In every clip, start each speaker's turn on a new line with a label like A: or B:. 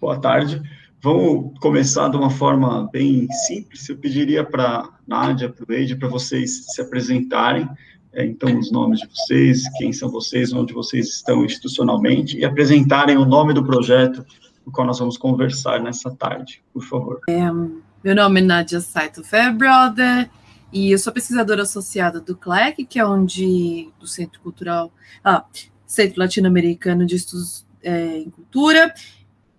A: Boa tarde. Vamos começar de uma forma bem simples. Eu pediria para Nádia, para o Eide, para vocês se apresentarem. É, então, os nomes de vocês, quem são vocês, onde vocês estão institucionalmente, e apresentarem o nome do projeto do qual nós vamos conversar nessa tarde, por favor.
B: É, meu nome é Nádia Saito Fairbrother, e eu sou pesquisadora associada do CLEC, que é onde, do Centro Cultural, ah, Centro Latino-Americano de Estudos é, em Cultura,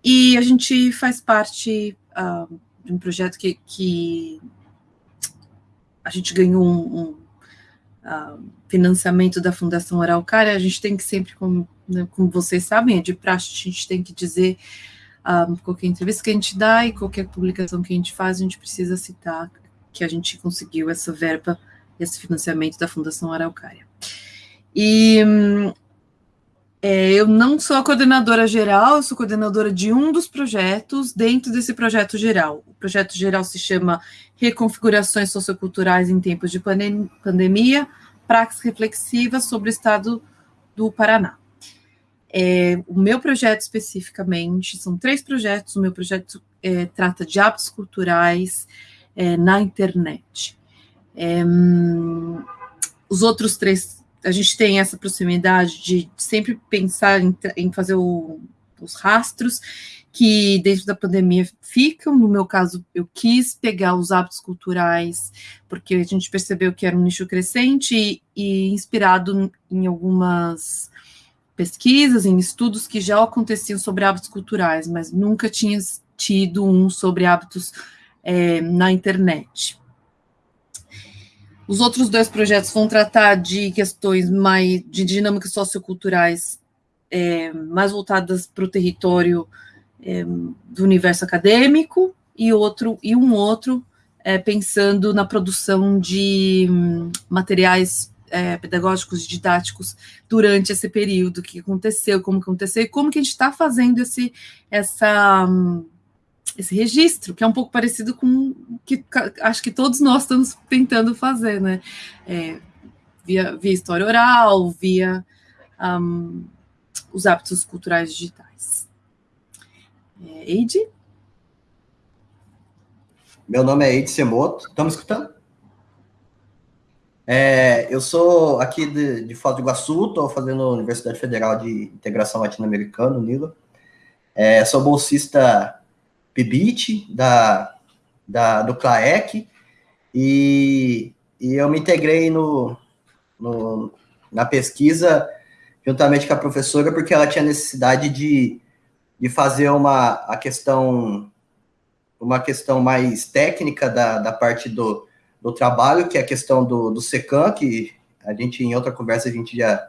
B: e a gente faz parte uh, de um projeto que, que, a gente ganhou um, um uh, financiamento da Fundação Araucária, a gente tem que sempre, como, né, como vocês sabem, é de praxe, a gente tem que dizer um, qualquer entrevista que a gente dá e qualquer publicação que a gente faz, a gente precisa citar que a gente conseguiu essa verba, esse financiamento da Fundação Araucária. E hum, é, eu não sou a coordenadora geral, eu sou coordenadora de um dos projetos dentro desse projeto geral. O projeto geral se chama Reconfigurações Socioculturais em Tempos de Pandemia, Praxis Reflexivas sobre o Estado do Paraná. É, o meu projeto especificamente, são três projetos, o meu projeto é, trata de hábitos culturais é, na internet. É, hum, os outros três a gente tem essa proximidade de sempre pensar em, em fazer o, os rastros que dentro da pandemia ficam. No meu caso, eu quis pegar os hábitos culturais, porque a gente percebeu que era um nicho crescente e, e inspirado em algumas pesquisas, em estudos que já aconteciam sobre hábitos culturais, mas nunca tinha tido um sobre hábitos é, na internet. Os outros dois projetos vão tratar de questões mais de dinâmicas socioculturais é, mais voltadas para o território é, do universo acadêmico e outro e um outro é, pensando na produção de hum, materiais é, pedagógicos didáticos durante esse período, que aconteceu, como aconteceu e como que a gente está fazendo esse essa hum, esse registro, que é um pouco parecido com o que acho que todos nós estamos tentando fazer, né? É, via, via história oral, via um, os hábitos culturais digitais. É, Eide?
C: Meu nome é Eide Semoto. Estamos escutando? É, eu sou aqui de, de Foz do Iguaçu, estou fazendo Universidade Federal de Integração Latino-Americana, NILA. É, sou bolsista PIBIT, da, da, do CLAEC, e, e eu me integrei no, no, na pesquisa juntamente com a professora, porque ela tinha necessidade de, de fazer uma a questão uma questão mais técnica da, da parte do, do trabalho, que é a questão do, do SECAM, que a gente, em outra conversa, a gente já,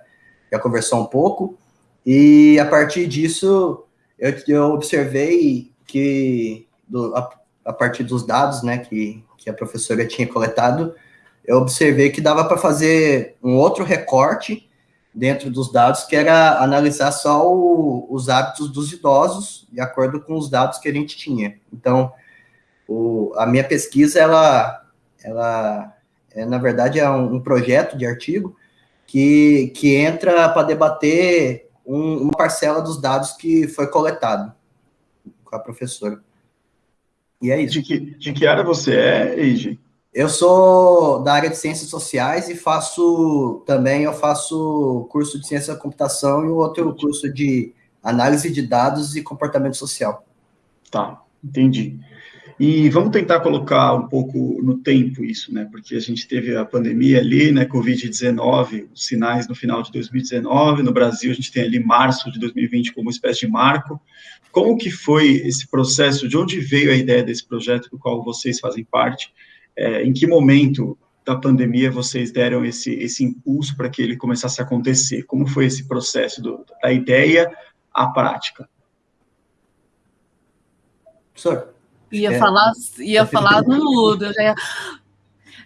C: já conversou um pouco, e a partir disso, eu, eu observei que do, a, a, partir dos dados, né, que, que a professora tinha coletado, eu observei que dava para fazer um outro recorte dentro dos dados, que era analisar só o, os hábitos dos idosos, de acordo com os dados que a gente tinha. Então, o, a minha pesquisa, ela, ela é, na verdade, é um, um projeto de artigo que, que entra para debater um, uma parcela dos dados que foi coletado com a professora.
A: E é isso. De que, de que área você é, Eiji?
C: Eu sou da área de ciências sociais e faço também eu faço curso de ciência da computação e o outro curso de análise de dados e comportamento social.
A: Tá, entendi. E vamos tentar colocar um pouco no tempo isso, né? Porque a gente teve a pandemia ali, né? Covid-19, os sinais no final de 2019. No Brasil, a gente tem ali março de 2020 como uma espécie de marco. Como que foi esse processo? De onde veio a ideia desse projeto do qual vocês fazem parte? É, em que momento da pandemia vocês deram esse, esse impulso para que ele começasse a acontecer? Como foi esse processo do, da ideia à prática?
B: Professor, Ia é, falar, ia falar no mudo, já ia,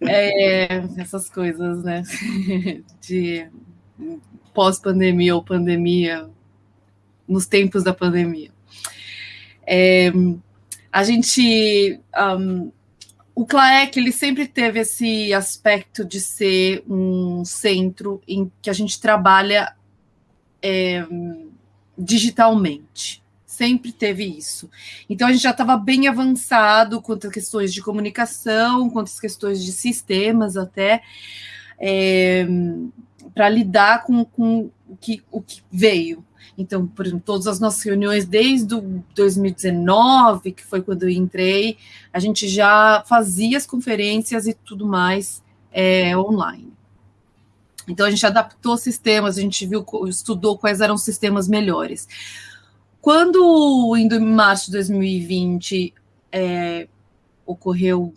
B: é, essas coisas, né? De pós-pandemia ou pandemia, nos tempos da pandemia. É, a gente. Um, o CLAEC ele sempre teve esse aspecto de ser um centro em que a gente trabalha é, digitalmente sempre teve isso. Então a gente já estava bem avançado quanto às questões de comunicação, quanto às questões de sistemas até, é, para lidar com, com o, que, o que veio. Então, por exemplo, todas as nossas reuniões desde o 2019, que foi quando eu entrei, a gente já fazia as conferências e tudo mais é, online. Então a gente adaptou sistemas, a gente viu, estudou quais eram os sistemas melhores. Quando em março de 2020 é, ocorreu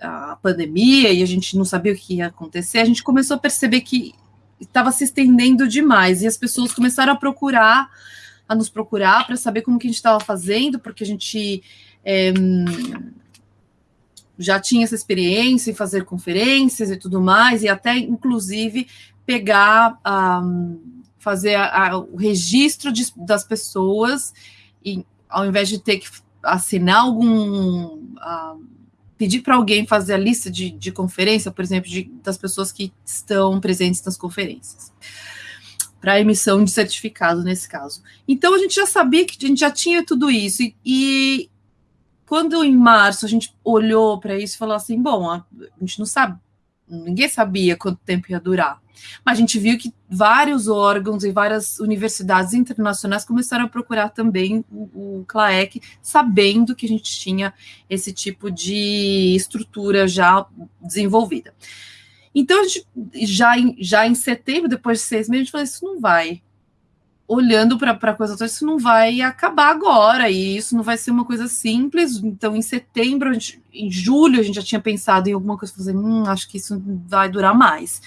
B: a pandemia e a gente não sabia o que ia acontecer, a gente começou a perceber que estava se estendendo demais e as pessoas começaram a procurar, a nos procurar para saber como que a gente estava fazendo, porque a gente é, já tinha essa experiência em fazer conferências e tudo mais, e até inclusive pegar, um, fazer a, a, o registro de, das pessoas, e ao invés de ter que assinar algum. Uh, pedir para alguém fazer a lista de, de conferência, por exemplo, de, das pessoas que estão presentes nas conferências para emissão de certificado nesse caso. Então a gente já sabia que a gente já tinha tudo isso e, e quando em março a gente olhou para isso e falou assim, bom, a, a gente não sabe, ninguém sabia quanto tempo ia durar. Mas a gente viu que vários órgãos e várias universidades internacionais começaram a procurar também o, o CLAEC, sabendo que a gente tinha esse tipo de estrutura já desenvolvida. Então, a gente, já, em, já em setembro, depois de seis meses, a gente falou: isso não vai olhando para coisa toda, isso não vai acabar agora, e isso não vai ser uma coisa simples. Então, em setembro, gente, em julho, a gente já tinha pensado em alguma coisa, fazer, hum, acho que isso vai durar mais.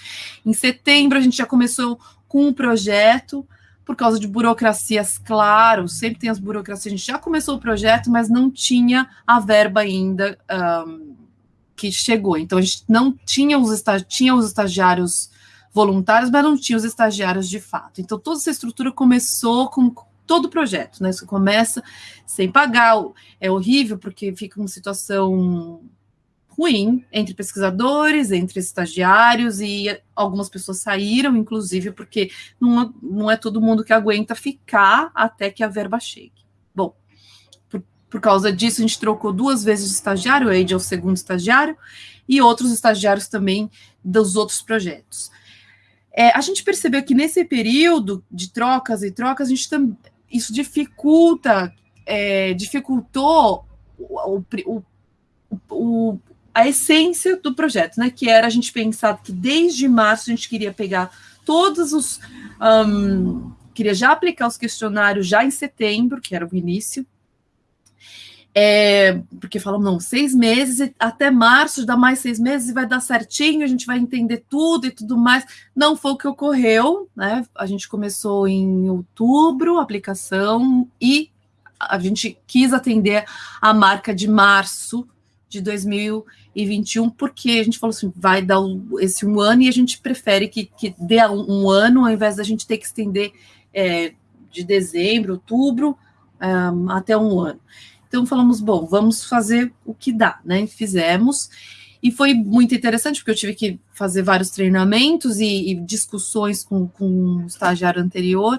B: Em setembro, a gente já começou com um projeto, por causa de burocracias, claro, sempre tem as burocracias, a gente já começou o projeto, mas não tinha a verba ainda um, que chegou. Então, a gente não tinha os, tinha os estagiários voluntários, mas não tinha os estagiários de fato. Então, toda essa estrutura começou com todo o projeto, né? Você começa sem pagar, é horrível, porque fica uma situação ruim entre pesquisadores, entre estagiários, e algumas pessoas saíram, inclusive, porque não, não é todo mundo que aguenta ficar até que a verba chegue. Bom, por, por causa disso, a gente trocou duas vezes de estagiário, o Age é o segundo estagiário, e outros estagiários também dos outros projetos. É, a gente percebeu que nesse período de trocas e trocas, a gente tam, isso dificulta, é, dificultou o, o, o, a essência do projeto, né? Que era a gente pensar que desde março a gente queria pegar todos os. Um, queria já aplicar os questionários já em setembro, que era o início, é, porque falam, não, seis meses, até março dá mais seis meses e vai dar certinho, a gente vai entender tudo e tudo mais. Não foi o que ocorreu, né? A gente começou em outubro a aplicação e a gente quis atender a marca de março de 2021, porque a gente falou assim, vai dar esse um ano e a gente prefere que, que dê um ano, ao invés da gente ter que estender é, de dezembro, outubro, um, até um ano. Então falamos, bom, vamos fazer o que dá, né? Fizemos. E foi muito interessante, porque eu tive que fazer vários treinamentos e, e discussões com, com o estagiário anterior.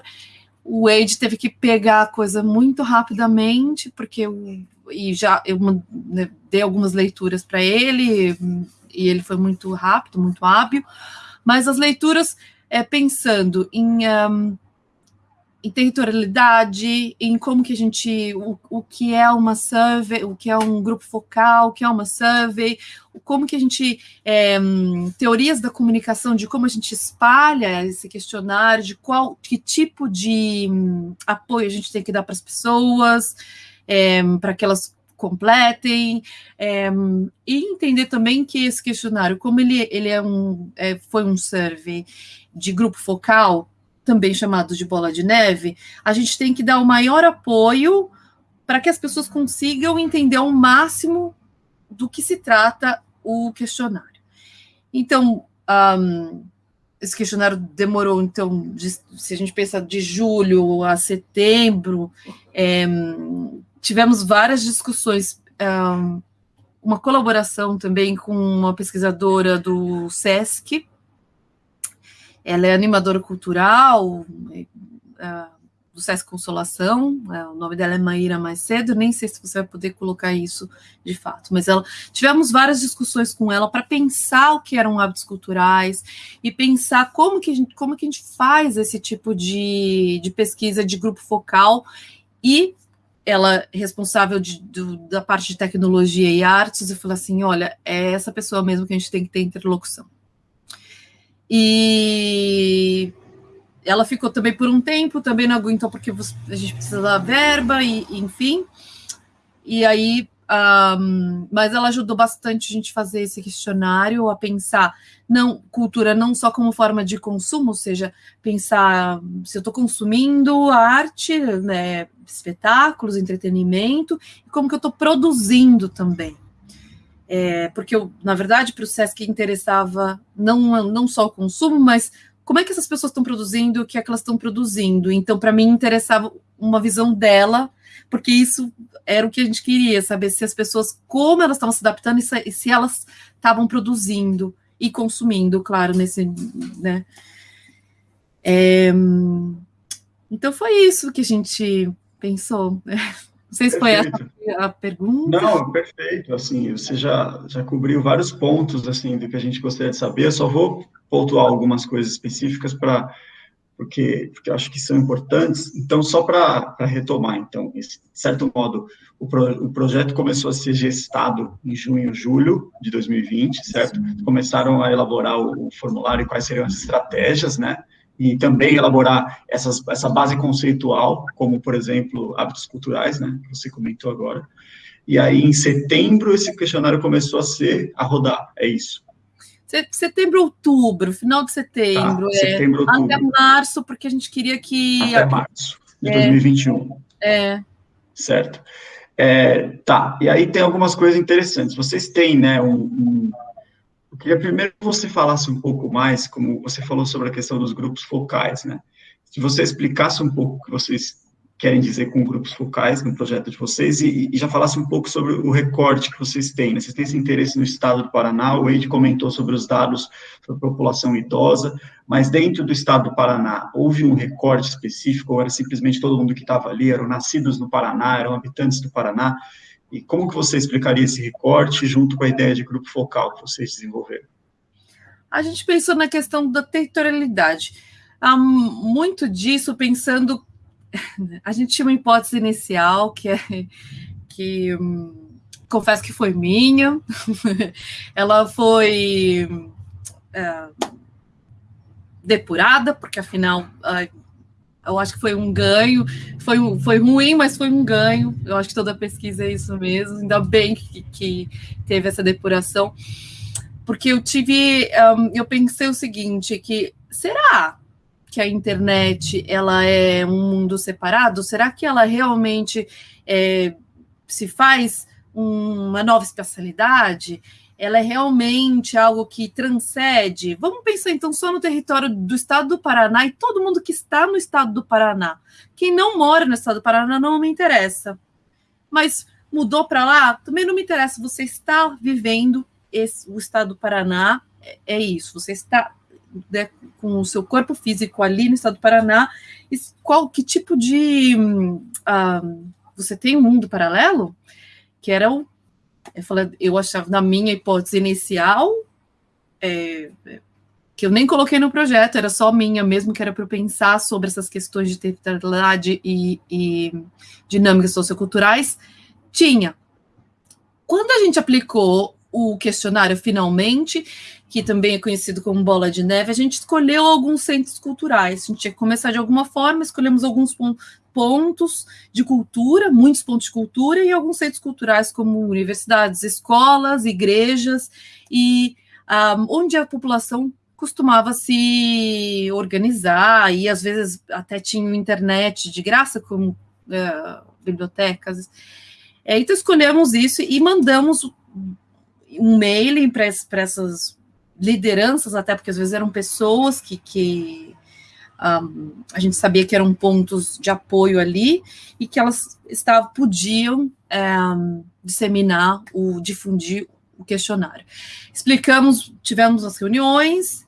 B: O Wade teve que pegar a coisa muito rapidamente, porque eu, e já eu né, dei algumas leituras para ele, e ele foi muito rápido, muito hábil. Mas as leituras, é, pensando em. Um, em territorialidade, em como que a gente, o, o que é uma survey, o que é um grupo focal, o que é uma survey, como que a gente, é, teorias da comunicação, de como a gente espalha esse questionário, de qual, que tipo de um, apoio a gente tem que dar para as pessoas, é, para que elas completem, é, e entender também que esse questionário, como ele, ele é um, é, foi um survey de grupo focal, também chamado de bola de neve, a gente tem que dar o maior apoio para que as pessoas consigam entender ao máximo do que se trata o questionário. Então, um, esse questionário demorou, então, de, se a gente pensa de julho a setembro, é, tivemos várias discussões, um, uma colaboração também com uma pesquisadora do SESC, ela é animadora cultural, uh, do SESC Consolação, é, o nome dela é Maíra mais cedo, nem sei se você vai poder colocar isso de fato, mas ela tivemos várias discussões com ela para pensar o que eram hábitos culturais e pensar como que a gente, como que a gente faz esse tipo de, de pesquisa de grupo focal e ela responsável de, do, da parte de tecnologia e artes, eu falei assim, olha, é essa pessoa mesmo que a gente tem que ter interlocução. E ela ficou também por um tempo, também não aguentou porque a gente precisa da verba, e, enfim. E aí, um, mas ela ajudou bastante a gente fazer esse questionário, a pensar não cultura não só como forma de consumo, ou seja, pensar se eu estou consumindo arte, né, espetáculos, entretenimento, e como que eu estou produzindo também. É, porque, eu, na verdade, para o SESC interessava não, não só o consumo, mas como é que essas pessoas estão produzindo, o que é que elas estão produzindo. Então, para mim, interessava uma visão dela, porque isso era o que a gente queria, saber se as pessoas, como elas estavam se adaptando e se, se elas estavam produzindo e consumindo, claro, nesse, né? É, então foi isso que a gente pensou. Não sei se foi essa a pergunta.
A: Não, perfeito. Assim, você já, já cobriu vários pontos assim do que a gente gostaria de saber. Eu só vou pontuar algumas coisas específicas para porque, porque eu acho que são importantes. Então, só para retomar, então, de certo modo, o, pro, o projeto começou a ser gestado em junho, julho de 2020, certo? Começaram a elaborar o, o formulário e quais seriam as estratégias, né? E também elaborar essas, essa base conceitual, como, por exemplo, hábitos culturais, né, que você comentou agora. E aí, em setembro, esse questionário começou a ser, a rodar, é isso.
B: Setembro, outubro, final de setembro. Tá,
A: é, setembro, outubro.
B: Até março, porque a gente queria que...
A: Até março de é, 2021.
B: É.
A: Certo. É, tá, e aí tem algumas coisas interessantes. Vocês têm, né, um, um eu queria primeiro que você falasse um pouco mais, como você falou sobre a questão dos grupos focais, né? Se você explicasse um pouco o que vocês querem dizer com grupos focais no projeto de vocês e, e já falasse um pouco sobre o recorte que vocês têm. Né? Vocês têm esse interesse no estado do Paraná, o Wade comentou sobre os dados da população idosa, mas dentro do estado do Paraná, houve um recorte específico ou era simplesmente todo mundo que estava ali, eram nascidos no Paraná, eram habitantes do Paraná? E como que você explicaria esse recorte junto com a ideia de grupo focal que vocês desenvolveram?
B: A gente pensou na questão da territorialidade. Há muito disso pensando. A gente tinha uma hipótese inicial que é que hum, confesso que foi minha. Ela foi é, depurada, porque afinal eu acho que foi um ganho, foi, foi ruim, mas foi um ganho. Eu acho que toda pesquisa é isso mesmo. Ainda bem que, que teve essa depuração, porque eu tive, um, eu pensei o seguinte, que será que a internet ela é um mundo separado? Será que ela realmente é, se faz uma nova especialidade? Ela é realmente algo que transcende. Vamos pensar então só no território do estado do Paraná e todo mundo que está no estado do Paraná. Quem não mora no estado do Paraná não me interessa. Mas mudou para lá, também não me interessa. Você está vivendo esse, o estado do Paraná, é, é isso. Você está né, com o seu corpo físico ali no estado do Paraná. E qual que tipo de uh, você tem um mundo paralelo? Que era o eu, falei, eu achava, na minha hipótese inicial, é, que eu nem coloquei no projeto, era só minha mesmo, que era para pensar sobre essas questões de territorialidade e, e dinâmicas socioculturais, tinha. Quando a gente aplicou o questionário finalmente, que também é conhecido como bola de neve, a gente escolheu alguns centros culturais. A gente tinha que começar de alguma forma, escolhemos alguns pontos de cultura, muitos pontos de cultura, e alguns centros culturais, como universidades, escolas, igrejas, e um, ah, onde a população costumava se organizar, e às vezes até tinha internet de graça, como uh, bibliotecas. É, então escolhemos isso e mandamos um mailing para essas lideranças, até porque às vezes eram pessoas que, que um, a gente sabia que eram pontos de apoio ali e que elas estavam, podiam disseminar, o, difundir o questionário. Explicamos, tivemos as reuniões,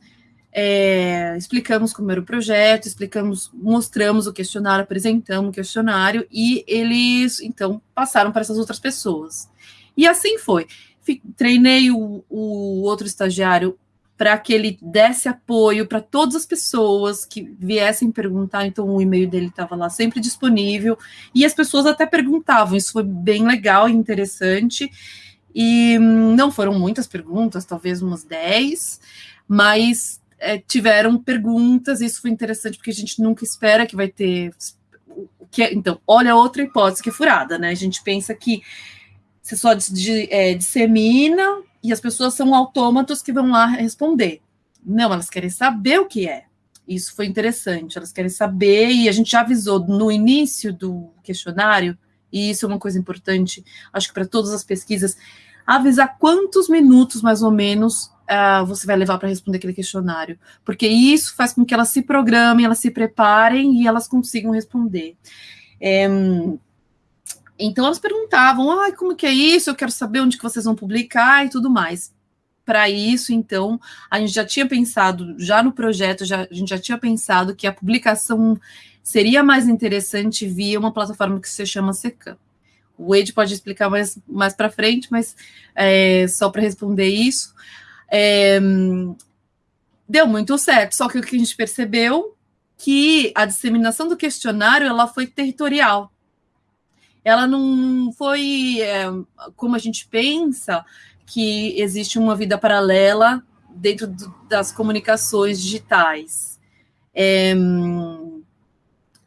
B: é, explicamos como era o projeto, explicamos, mostramos o questionário, apresentamos o questionário e eles então passaram para essas outras pessoas. E assim foi. Treinei o, o outro estagiário para que ele desse apoio para todas as pessoas que viessem perguntar. Então, o e-mail dele estava lá sempre disponível e as pessoas até perguntavam. Isso foi bem legal e interessante. E hum, não foram muitas perguntas, talvez umas 10, mas é, tiveram perguntas, isso foi interessante, porque a gente nunca espera que vai ter. Que, é, então, olha outra hipótese que é furada, né? A gente pensa que você só é, dissemina e as pessoas são autômatos que vão lá responder. Não, elas querem saber o que é. Isso foi interessante. Elas querem saber, e a gente já avisou no início do questionário, e isso é uma coisa importante, acho que para todas as pesquisas, avisar quantos minutos, mais ou menos, uh, você vai levar para responder aquele questionário, porque isso faz com que elas se programem, elas se preparem e elas consigam responder. É, então elas perguntavam, ah, como que é isso? Eu quero saber onde que vocês vão publicar e tudo mais. Para isso, então, a gente já tinha pensado, já no projeto, já, a gente já tinha pensado que a publicação seria mais interessante via uma plataforma que se chama Secam. O Wade pode explicar mais, mais para frente, mas é, só para responder isso. É, deu muito certo, só que o que a gente percebeu que a disseminação do questionário ela foi territorial. Ela não foi é, como a gente pensa que existe uma vida paralela dentro do, das comunicações digitais. É,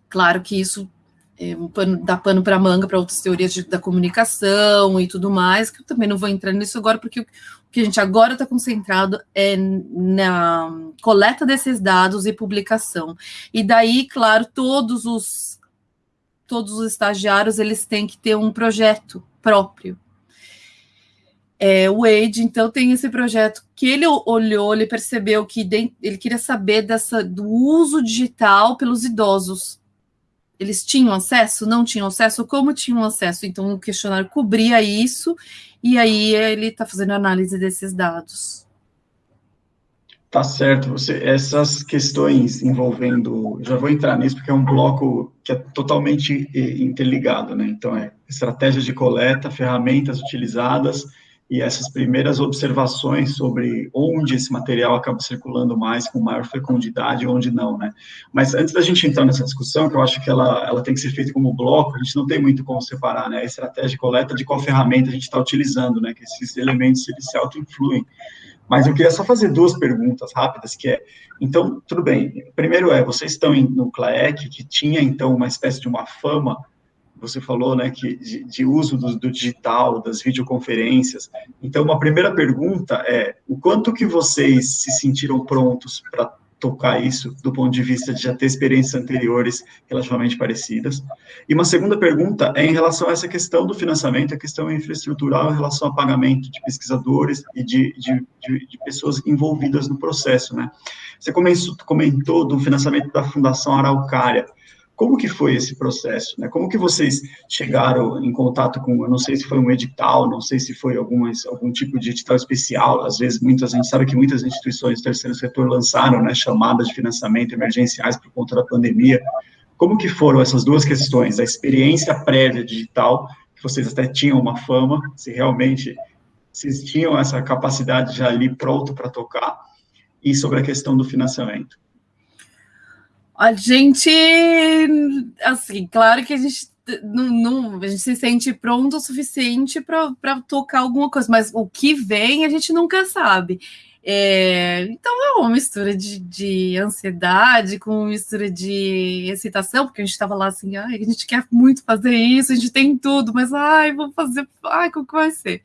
B: claro que isso é, um pano, dá pano para manga para outras teorias de, da comunicação e tudo mais, que eu também não vou entrar nisso agora, porque o, que a gente agora está concentrado é na coleta desses dados e publicação. E daí, claro, todos os todos os estagiários eles têm que ter um projeto próprio. É, o Wade, então, tem esse projeto que ele olhou, ele percebeu que ele queria saber dessa, do uso digital pelos idosos eles tinham acesso, não tinham acesso, como tinham acesso? Então, o questionário cobria isso, e aí ele está fazendo análise desses dados.
A: Tá certo. Você, essas questões envolvendo, já vou entrar nisso porque é um bloco que é totalmente eh, interligado, né? Então é estratégias de coleta, ferramentas utilizadas e essas primeiras observações sobre onde esse material acaba circulando mais, com maior fecundidade e onde não, né? Mas antes da gente entrar nessa discussão, que eu acho que ela, ela tem que ser feita como bloco, a gente não tem muito como separar, né? A estratégia de coleta de qual ferramenta a gente está utilizando, né? Que esses elementos, eles se auto-influem. Mas eu queria só fazer duas perguntas rápidas, que é, então, tudo bem, primeiro é, vocês estão no CLAEC, que tinha, então, uma espécie de uma fama você falou, né, que de, de uso do, do, digital, das videoconferências. Então, uma primeira pergunta é: o quanto que vocês se sentiram prontos para tocar isso, do ponto de vista de já ter experiências anteriores relativamente parecidas? E uma segunda pergunta é em relação a essa questão do financiamento, a questão infraestrutural em relação ao pagamento de pesquisadores e de, de, de, de pessoas envolvidas no processo, né? Você comentou do financiamento da Fundação Araucária. Como que foi esse processo? Né? Como que vocês chegaram em contato com, eu não sei se foi um edital, não sei se foi algumas, algum tipo de edital especial, às vezes muitas, a gente sabe que muitas instituições do terceiro setor lançaram né, chamadas de financiamento emergenciais por conta da pandemia. Como que foram essas duas questões, a experiência prévia digital, que vocês até tinham uma fama, se realmente vocês tinham essa capacidade já ali pronto para tocar, e sobre a questão do financiamento?
B: A gente, assim, claro que a gente não, não, a gente se sente pronto o suficiente para tocar alguma coisa, mas o que vem a gente nunca sabe. É, então é uma mistura de, de, ansiedade com mistura de excitação, porque a gente estava lá assim, ai, a gente quer muito fazer isso, a gente tem tudo, mas ai, vou fazer, ai, como que vai ser?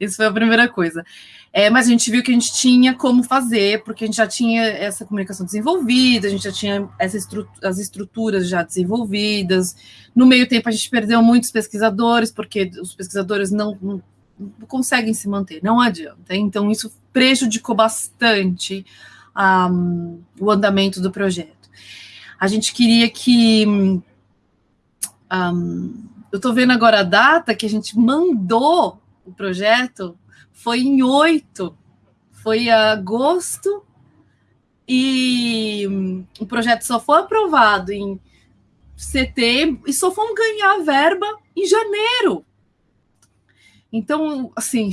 B: Isso foi a primeira coisa. É, mas a gente viu que a gente tinha como fazer, porque a gente já tinha essa comunicação desenvolvida, a gente já tinha essa as estruturas já desenvolvidas. No meio tempo, a gente perdeu muitos pesquisadores, porque os pesquisadores não, não, não conseguem se manter, não adianta. Então, isso prejudicou bastante um, o andamento do projeto. A gente queria que. Um, eu estou vendo agora a data que a gente mandou o projeto foi em 8, foi agosto e o projeto só foi aprovado em setembro e só fomos ganhar verba em janeiro. Então, assim,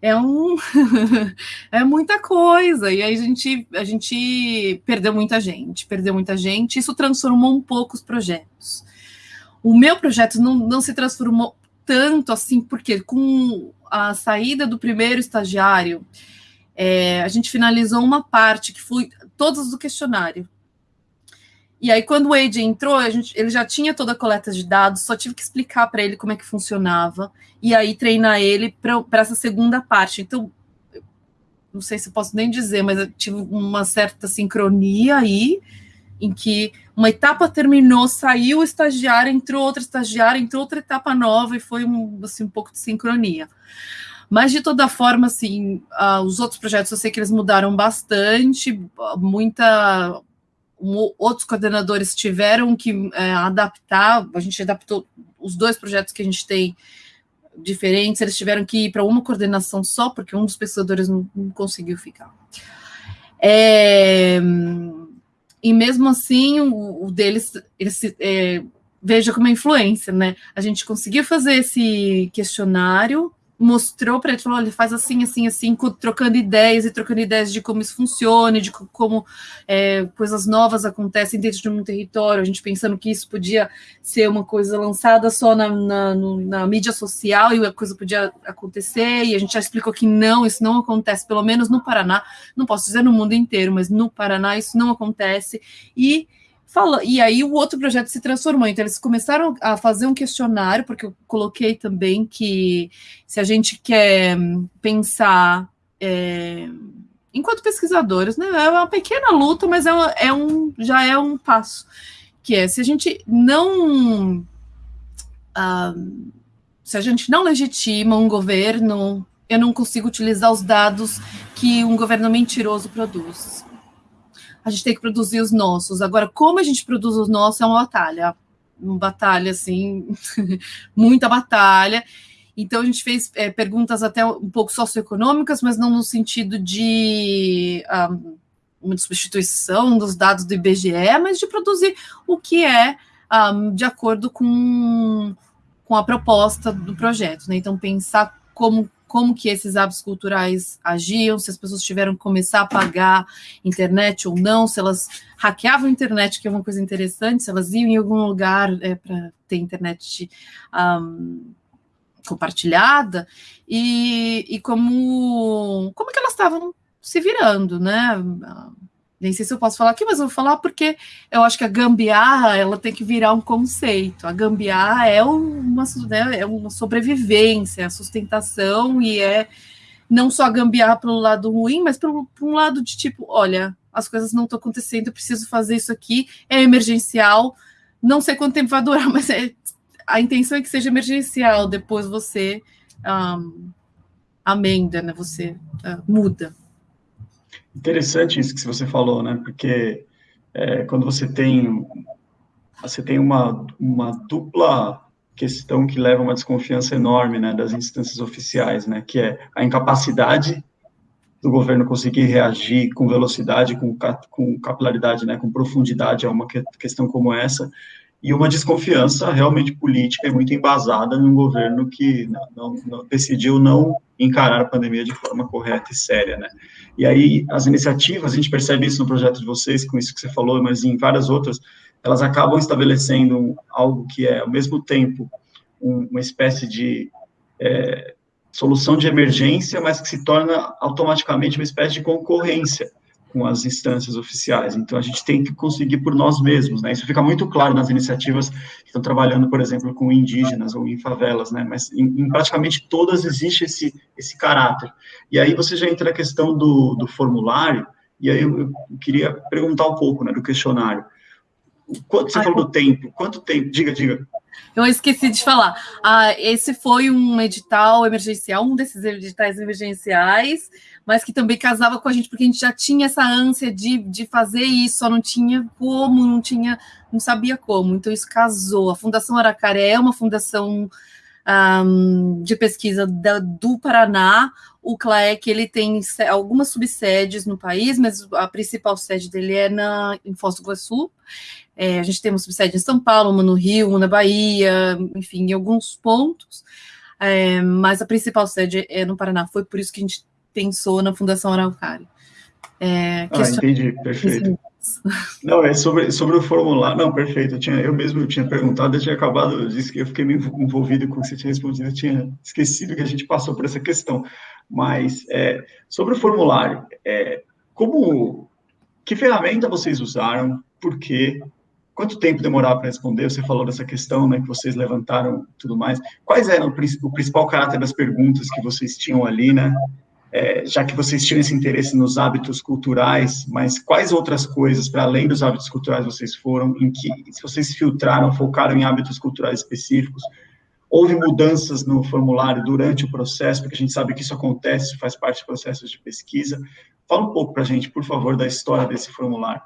B: é um é muita coisa. E aí a gente, a gente perdeu muita gente, perdeu muita gente. Isso transformou um pouco os projetos. O meu projeto não, não se transformou tanto assim, porque com a saída do primeiro estagiário, é, a gente finalizou uma parte que foi todos do questionário. E aí, quando o Wade entrou, gente, ele já tinha toda a coleta de dados, só tive que explicar para ele como é que funcionava, e aí treinar ele para essa segunda parte. Então, não sei se posso nem dizer, mas eu tive uma certa sincronia aí, em que uma etapa terminou, saiu o estagiário, entrou outra estagiária, entrou outra etapa nova, e foi um, assim, um pouco de sincronia. Mas, de toda forma, assim, uh, os outros projetos eu sei que eles mudaram bastante, muita um, outros coordenadores tiveram que é, adaptar, a gente adaptou os dois projetos que a gente tem diferentes, eles tiveram que ir para uma coordenação só, porque um dos pesquisadores não, não conseguiu ficar. É, e mesmo assim, o, o deles, eles, é, veja como é influência, né? A gente conseguiu fazer esse questionário, mostrou para ele, falou, ele faz assim, assim, assim, trocando ideias e trocando ideias de como isso funciona, de como é, coisas novas acontecem dentro de um território, a gente pensando que isso podia ser uma coisa lançada só na, na, no, na mídia social e a coisa podia acontecer, e a gente já explicou que não, isso não acontece, pelo menos no Paraná, não posso dizer no mundo inteiro, mas no Paraná isso não acontece, e Fala, e aí o outro projeto se transformou. Então, eles começaram a fazer um questionário, porque eu coloquei também que se a gente quer pensar é, enquanto pesquisadores, né? É uma pequena luta, mas é, é um, já é um passo. Que é se a gente não. Ah, se a gente não legitima um governo, eu não consigo utilizar os dados que um governo mentiroso produz a gente tem que produzir os nossos. Agora, como a gente produz os nossos é uma batalha. Uma batalha, assim, muita batalha. Então, a gente fez é, perguntas até um pouco socioeconômicas, mas não no sentido de um, uma substituição dos dados do IBGE, mas de produzir o que é um, de acordo com, com a proposta do projeto. Né? Então, pensar como como que esses hábitos culturais agiam, se as pessoas tiveram que começar a pagar internet ou não, se elas hackeavam a internet, que é uma coisa interessante, se elas iam em algum lugar é, para ter internet um, compartilhada, e, e como, como que elas estavam se virando, né? Nem sei se eu posso falar aqui, mas eu vou falar porque eu acho que a gambiarra ela tem que virar um conceito. A gambiarra é uma, né, é uma sobrevivência, a sustentação, e é não só a gambiarra pelo lado ruim, mas por um lado de tipo, olha, as coisas não estão acontecendo, eu preciso fazer isso aqui, é emergencial, não sei quanto tempo vai durar, mas é, a intenção é que seja emergencial, depois você um, amenda, né, você uh, muda.
A: Interessante isso que você falou, né? Porque é, quando você tem você tem uma, uma dupla questão que leva a uma desconfiança enorme, né, das instâncias oficiais, né, que é a incapacidade do governo conseguir reagir com velocidade, com, com capilaridade, né, com profundidade a uma questão como essa, e uma desconfiança realmente política e muito embasada num governo que não, não, não, decidiu não encarar a pandemia de forma correta e séria, né? E aí as iniciativas, a gente percebe isso no projeto de vocês, com isso que você falou, mas em várias outras, elas acabam estabelecendo algo que é, ao mesmo tempo, um, uma espécie de é, solução de emergência, mas que se torna automaticamente uma espécie de concorrência com as instâncias oficiais. Então, a gente tem que conseguir por nós mesmos, né? Isso fica muito claro nas iniciativas que estão trabalhando, por exemplo, com indígenas ou em favelas, né? Mas em, em praticamente todas existe esse, esse caráter. E aí você já entra na questão do, do formulário, e aí eu, eu queria perguntar um pouco, né, do questionário. Quanto você Ai, falou do tempo? Quanto tempo? Diga, diga.
B: Eu esqueci de falar. Ah, esse foi um edital emergencial, um desses editais emergenciais, mas que também casava com a gente, porque a gente já tinha essa ânsia de, de fazer isso, só não tinha como, não tinha, não sabia como. Então isso casou. A Fundação Aracaré é uma fundação um, de pesquisa da, do Paraná. O CLAEC ele tem algumas subsedes no país, mas a principal sede dele é na, em Foz do Iguaçu. É, a gente tem uma subsede em São Paulo, uma no Rio, uma na Bahia, enfim, em alguns pontos. É, mas a principal sede é no Paraná. Foi por isso que a gente pensou na Fundação Araucária.
A: É, ah, entendi, perfeito. Não, é sobre, sobre o formulário. Não, perfeito. Eu, tinha, eu mesmo tinha perguntado, eu tinha acabado, eu disse que eu fiquei meio envolvido com o que você tinha respondido, eu tinha esquecido que a gente passou por essa questão. Mas é, sobre o formulário, é, como que ferramenta vocês usaram? Por quê? Quanto tempo demorava para responder? Você falou dessa questão, né, que vocês levantaram, tudo mais. Quais eram o principal caráter das perguntas que vocês tinham ali, né? É, já que vocês tinham esse interesse nos hábitos culturais, mas quais outras coisas, para além dos hábitos culturais, vocês foram, em que, se vocês filtraram, focaram em hábitos culturais específicos, houve mudanças no formulário durante o processo, porque a gente sabe que isso acontece, faz parte do processo de pesquisa. Fala um pouco para a gente, por favor, da história desse formulário.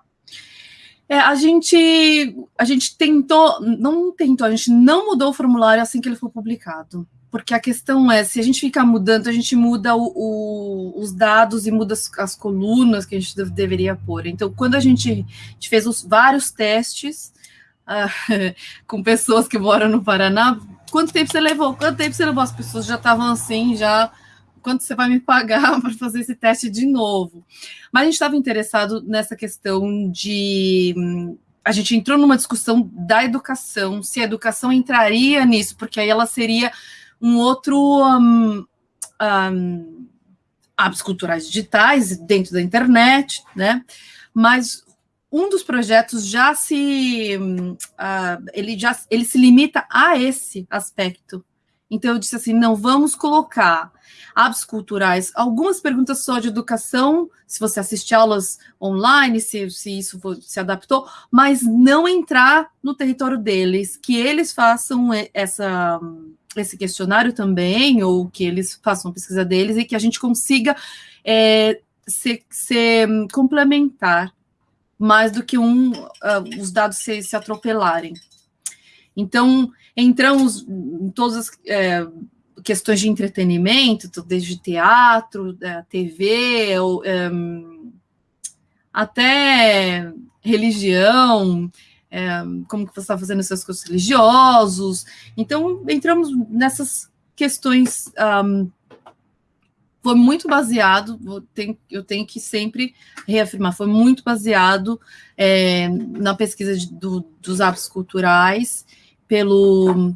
B: É, a gente a gente tentou, não tentou, a gente não mudou o formulário assim que ele foi publicado porque a questão é, se a gente ficar mudando, a gente muda o, o, os dados e muda as, as, colunas que a gente deveria pôr. Então, quando a gente, a gente fez os vários testes uh, com pessoas que moram no Paraná, quanto tempo você levou? Quanto tempo você levou? As pessoas já estavam assim, já quanto você vai me pagar para fazer esse teste de novo? Mas a gente estava interessado nessa questão de a gente entrou numa discussão da educação, se a educação entraria nisso, porque aí ela seria um outro um, um, culturais digitais dentro da internet, né? Mas um dos projetos já se uh, ele já ele se limita a esse aspecto. Então eu disse assim, não vamos colocar hábitos culturais, algumas perguntas só de educação, se você assiste aulas online, se, se isso se adaptou, mas não entrar no território deles, que eles façam essa esse questionário também, ou que eles façam a pesquisa deles e que a gente consiga é, se, se, complementar mais do que um, uh, os dados se, se, atropelarem. Então, entramos em todas as é, questões de entretenimento, desde teatro, é, TV, ou, um, até religião, é, como que você está fazendo seus cursos religiosos. Então, entramos nessas questões. Um, foi muito baseado, eu tenho que sempre reafirmar, foi muito baseado é, na pesquisa de, do, dos hábitos culturais, pelo.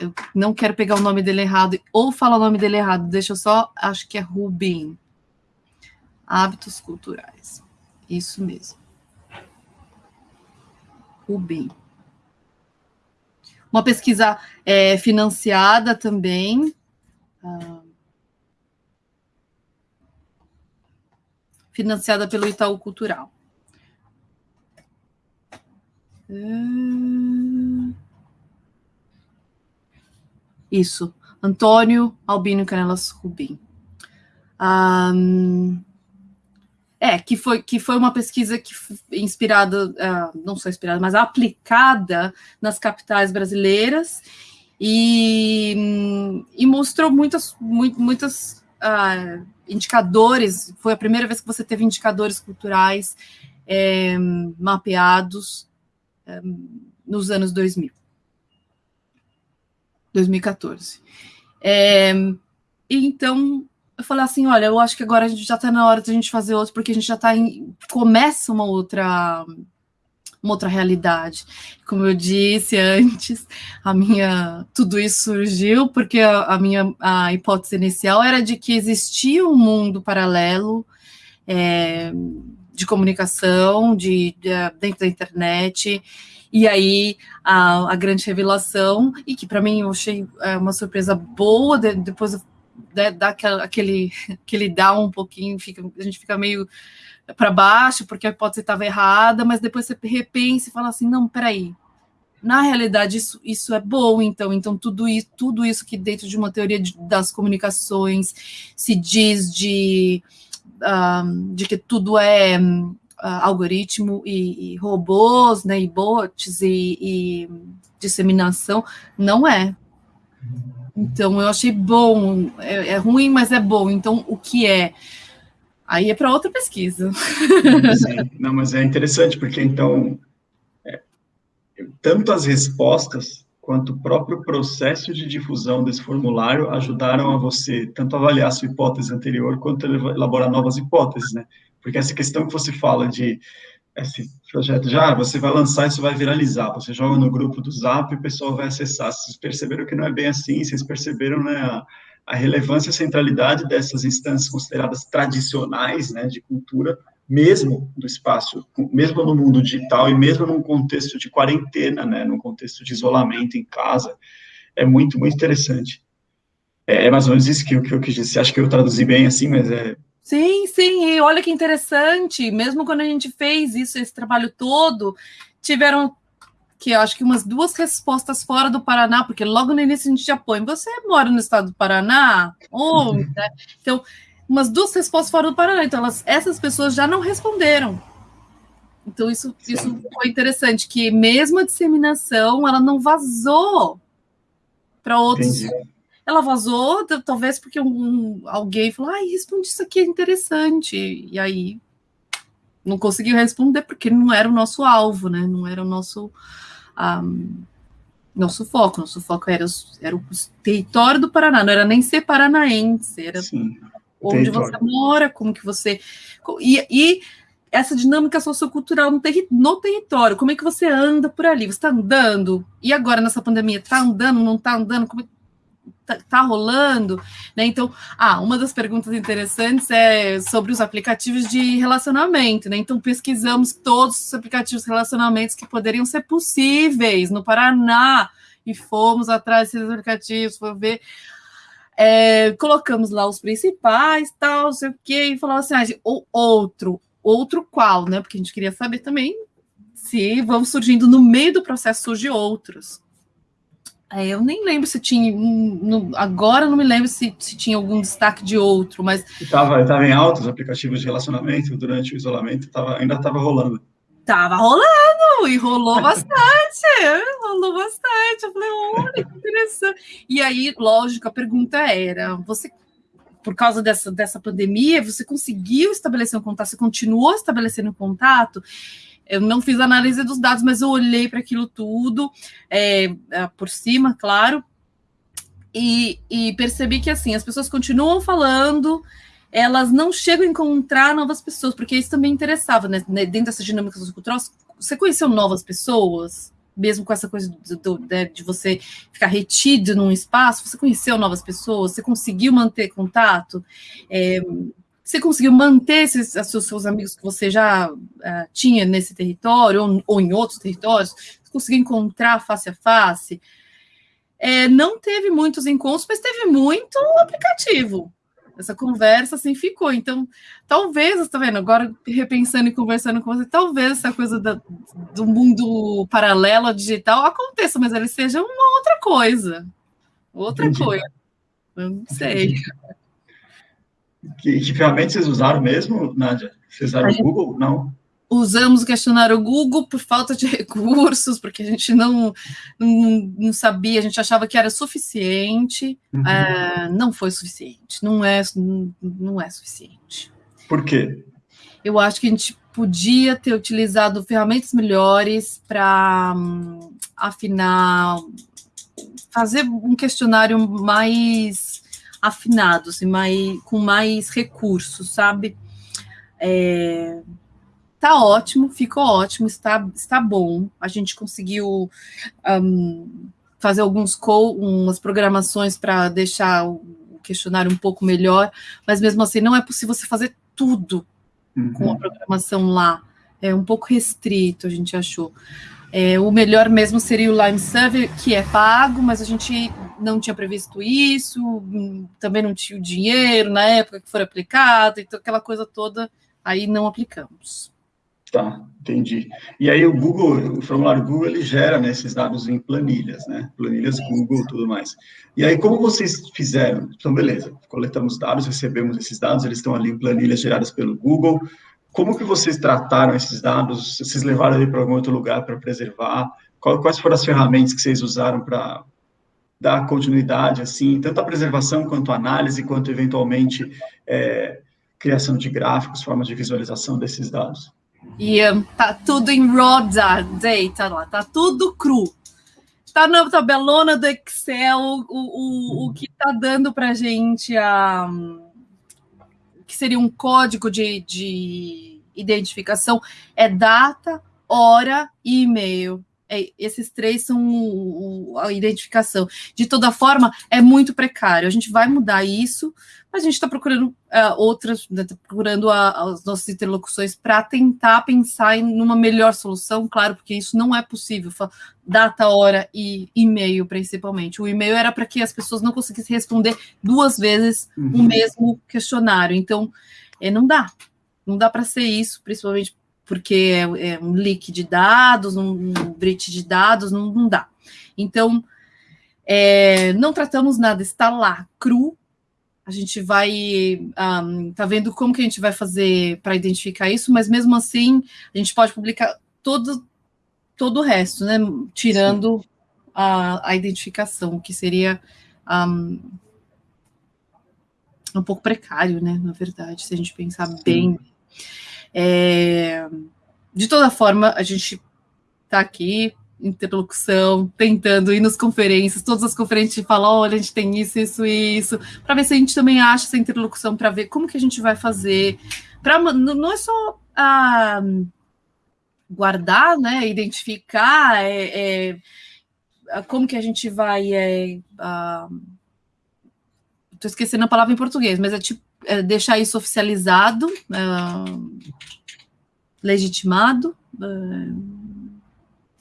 B: Eu não quero pegar o nome dele errado, ou falar o nome dele errado, deixa eu só, acho que é Rubin. Hábitos culturais. Isso mesmo. Rubem. Uma pesquisa é, financiada também. Ah, financiada pelo Itaú Cultural. Ah, isso, Antônio Albino Canelas Rubim. Um, é, que foi, que foi uma pesquisa que inspirada, uh, não só inspirada, mas aplicada nas capitais brasileiras e, e mostrou muitas, muito, muitas uh, indicadores. Foi a primeira vez que você teve indicadores culturais é, mapeados é, nos anos 2000, 2014. É, então eu falei assim, olha, eu acho que agora a gente já está na hora de a gente fazer outro, porque a gente já está em. começa uma outra uma outra realidade. Como eu disse antes, a minha tudo isso surgiu porque a, a minha a hipótese inicial era de que existia um mundo paralelo é, de comunicação de, de, dentro da internet. E aí a, a grande revelação, e que para mim eu achei é, uma surpresa boa, de, depois eu né, dá aquele, aquele down um pouquinho, fica, a gente fica meio para baixo, porque a hipótese estava errada, mas depois você repensa e fala assim, não, peraí, na realidade isso, isso é bom, então, então tudo isso, tudo isso que dentro de uma teoria de, das comunicações se diz de, uh, de que tudo é uh, algoritmo e, e, robôs, né, e bots e, e disseminação, não é. Então eu achei bom, é, é ruim, mas é bom. Então o que é? Aí é para outra pesquisa.
A: Sim, não, mas é interessante porque então é, tanto as respostas quanto o próprio processo de difusão desse formulário ajudaram a você tanto avaliar sua hipótese anterior quanto elaborar novas hipóteses, né? Porque essa questão que você fala de esse projeto já, você vai lançar, isso vai viralizar, você joga no grupo do Zap e o pessoal vai acessar. Vocês perceberam que não é bem assim, vocês perceberam, né, a, a relevância e a centralidade dessas instâncias consideradas tradicionais, né, de cultura, mesmo do espaço, mesmo no mundo digital e mesmo num contexto de quarentena, né, num contexto de isolamento em casa, é muito, muito interessante. É, é mais ou menos isso que, que eu quis dizer. Acho que eu traduzi bem assim, mas é
B: Sim, sim, e olha que interessante, mesmo quando a gente fez isso, esse trabalho todo, tiveram que eu acho que umas duas respostas fora do Paraná, porque logo no início a gente já põe, você mora no estado do Paraná? Ou, né? Então, umas duas respostas fora do Paraná, então elas, essas pessoas já não responderam. Então, isso, isso foi interessante, que mesmo a disseminação, ela não vazou para outros, Entendi ela vazou, talvez porque um, alguém falou, ai, responde isso aqui, é interessante. E aí não conseguiu responder porque não era o nosso alvo, né? Não era o nosso um, nosso foco. Nosso foco era, era o território do Paraná, não era nem ser paranaense, era Sim, onde território. você mora, como que você. E, e essa dinâmica sociocultural no, terri no território, como é que você anda por ali? Você está andando? E agora nessa pandemia, está andando, não está andando? Como é tá, tá, rolando, né? Então, ah, uma das perguntas interessantes é sobre os aplicativos de relacionamento, né? Então, pesquisamos todos os aplicativos de relacionamentos que poderiam ser possíveis no Paraná e fomos atrás desses aplicativos, para ver. É, colocamos lá os principais, tal, sei o quê, e falava assim, ah, ou outro, outro qual, né? Porque a gente queria saber também se vão surgindo no meio do processo surge outros. É, eu nem lembro se tinha. No, agora não me lembro se, se tinha algum destaque de outro, mas.
A: Estava tava em alta os aplicativos de relacionamento durante o isolamento, tava, ainda estava rolando.
B: Tava rolando, e rolou bastante, rolou bastante. Eu falei, olha, que interessante. E aí, lógico, a pergunta era: você, por causa dessa, dessa pandemia, você conseguiu estabelecer um contato, você continuou estabelecendo um contato? Eu não fiz análise dos dados, mas eu olhei para aquilo tudo é, é, por cima, claro, e, e, percebi que assim as pessoas continuam falando, elas não chegam a encontrar novas pessoas, porque isso também interessava, né? Dentro dessa dinâmica sociocultural, você conheceu novas pessoas, mesmo com essa coisa do, do, de, né, de você ficar retido num espaço, você conheceu novas pessoas, você conseguiu manter contato. É, você conseguiu manter esses seus, seus amigos que você já uh, tinha nesse território ou, ou, em outros territórios? Você conseguiu encontrar face a face? É, não teve muitos encontros, mas teve muito aplicativo. Essa conversa assim ficou. Então, talvez, está vendo? Agora repensando e conversando com você, talvez essa coisa da, do mundo paralelo digital aconteça, mas ele seja uma outra coisa. Outra Entendi. coisa. Eu não sei. Entendi.
A: Que, que ferramentas vocês usaram mesmo, Nádia? Vocês usaram o Google? Não?
B: Usamos o questionário Google por falta de recursos, porque a gente não, não, não sabia, a gente achava que era suficiente. Uhum. É, não foi suficiente, não é, não é suficiente.
A: Por quê?
B: Eu acho que a gente podia ter utilizado ferramentas melhores para um, afinar, fazer um questionário mais afinados e mais, com mais recursos, sabe? É, tá ótimo, ficou ótimo, está, está bom. A gente conseguiu um, fazer alguns co umas programações para deixar o questionário um pouco melhor, mas mesmo assim não é possível você fazer tudo uhum. com a programação lá. É um pouco restrito, a gente achou. É, o melhor mesmo seria o Lime Server, que é pago, mas a gente não tinha previsto isso, também não tinha o dinheiro na época que foi aplicado, então aquela coisa toda, aí não aplicamos.
A: Tá, entendi. E aí o Google, o formulário Google, ele gera né, esses dados em planilhas, né? Planilhas Google tudo mais. E aí, como vocês fizeram? Então, beleza, coletamos dados, recebemos esses dados, eles estão ali em planilhas geradas pelo Google, como que vocês trataram esses dados? Vocês levaram ele para algum outro lugar para preservar? Quais foram as ferramentas que vocês usaram para dar continuidade, assim, tanto a preservação quanto a análise, quanto eventualmente é, criação de gráficos, formas de visualização desses dados.
B: E tá tudo em raw data lá, tá tudo cru. Tá na tabelona do Excel o, o, o que tá dando para gente a que seria um código de, de identificação é data, hora e e-mail. É, esses três são o, o, a identificação. De toda forma, é muito precário. A gente vai mudar isso, mas a gente está procurando uh, outras, né, tá procurando a, as nossas interlocuções para tentar pensar em uma melhor solução, claro, porque isso não é possível. Data, hora e e-mail, principalmente. O e-mail era para que as pessoas não conseguissem responder duas vezes uhum. o mesmo questionário. Então, é, não dá. Não dá para ser isso, principalmente porque é, é um leak de dados, um, um breach de dados, não, não dá. Então, é, não tratamos nada, está lá, cru. A gente vai, um, tá vendo como que a gente vai fazer para identificar isso, mas mesmo assim, a gente pode publicar todo, todo o resto, né? Tirando a, a, identificação, que seria um, um pouco precário, né? Na verdade, se a gente pensar bem é, de toda forma, a gente está aqui, interlocução, tentando ir nas conferências, todas as conferências falam, olha, a gente tem isso, isso e isso, para ver se a gente também acha essa interlocução, para ver como que a gente vai fazer. Pra, não é só ah, guardar, né, identificar, é, é, como que a gente vai. É, Estou esquecendo a palavra em português, mas é tipo é, deixar isso oficializado, é, legitimado. É,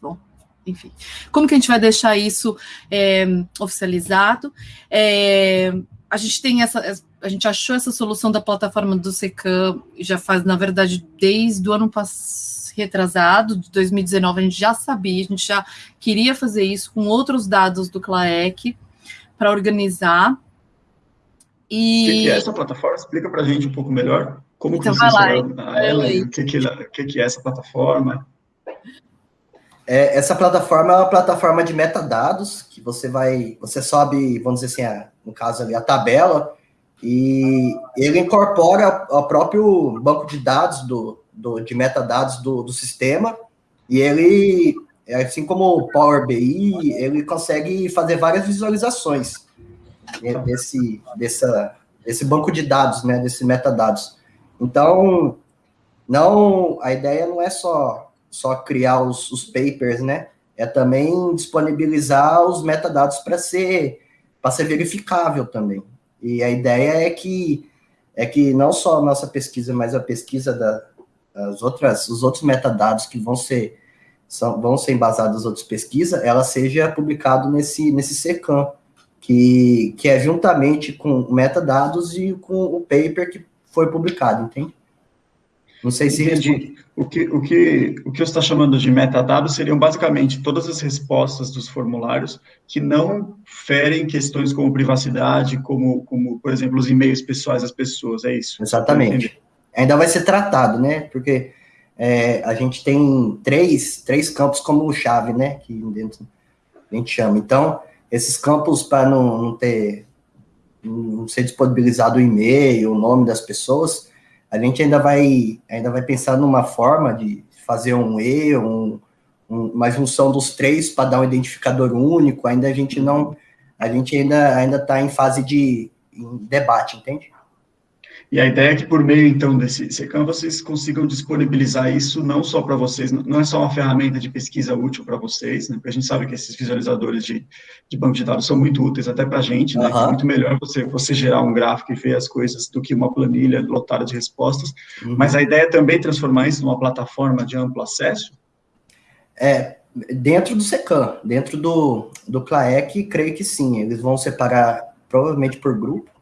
B: bom, enfim. Como que a gente vai deixar isso é, oficializado? É, a gente tem essa. A gente achou essa solução da plataforma do SECAM já faz, na verdade, desde o ano passado retrasado, de 2019, a gente já sabia, a gente já queria fazer isso com outros dados do CLAEC para organizar.
A: E... O que, é essa plataforma? Explica para a gente um pouco melhor. Como então, que vocês a ela o que, que, que, que é essa plataforma?
C: É, essa plataforma é uma plataforma de metadados que você vai, você sobe, vamos dizer assim, a, no caso ali, a tabela, e ele incorpora o próprio banco de dados do, do de metadados do, do sistema, e ele, assim como o Power BI, ele consegue fazer várias visualizações desse, dessa, desse banco de dados, né, desse metadados. Então, não, a ideia não é só, só criar os, os papers, né, é também disponibilizar os metadados para ser, ser verificável também. E a ideia é que, é que não só a nossa pesquisa, mas a pesquisa da, outras, os outros metadados que vão ser são, vão ser embasados nas outras pesquisas, ela seja publicado nesse, nesse SECAM, que, que é juntamente com metadados e com o paper que foi publicado, entende?
A: Não sei se Entendi. O que, o, que, o que você está chamando de metadados seriam basicamente todas as respostas dos formulários que não ferem questões como privacidade, como, como por exemplo, os e-mails pessoais das pessoas, é isso?
C: Exatamente. Ainda vai ser tratado, né? Porque é, a gente tem três, três campos como chave, né? Que dentro a gente chama. Então, esses campos para não, não, ter não ser disponibilizado o e-mail, o nome das pessoas, a gente ainda vai ainda vai pensar numa forma de fazer um E, um, um, uma junção dos três para dar um identificador único. Ainda a gente não a gente ainda ainda está em fase de em debate, entende?
A: E a ideia é que por meio, então, desse SECAM, vocês consigam disponibilizar isso não só para vocês, não é só uma ferramenta de pesquisa útil para vocês, né, porque a gente sabe que esses visualizadores de, de banco de dados são muito úteis até para a gente, né, uhum. é muito melhor você, você gerar um gráfico e ver as coisas do que uma planilha lotada de respostas, uhum. mas a ideia é também transformar isso numa plataforma de amplo acesso?
C: É, dentro do SECAM, dentro do, do CLAEC, creio que sim, eles vão separar provavelmente por grupo,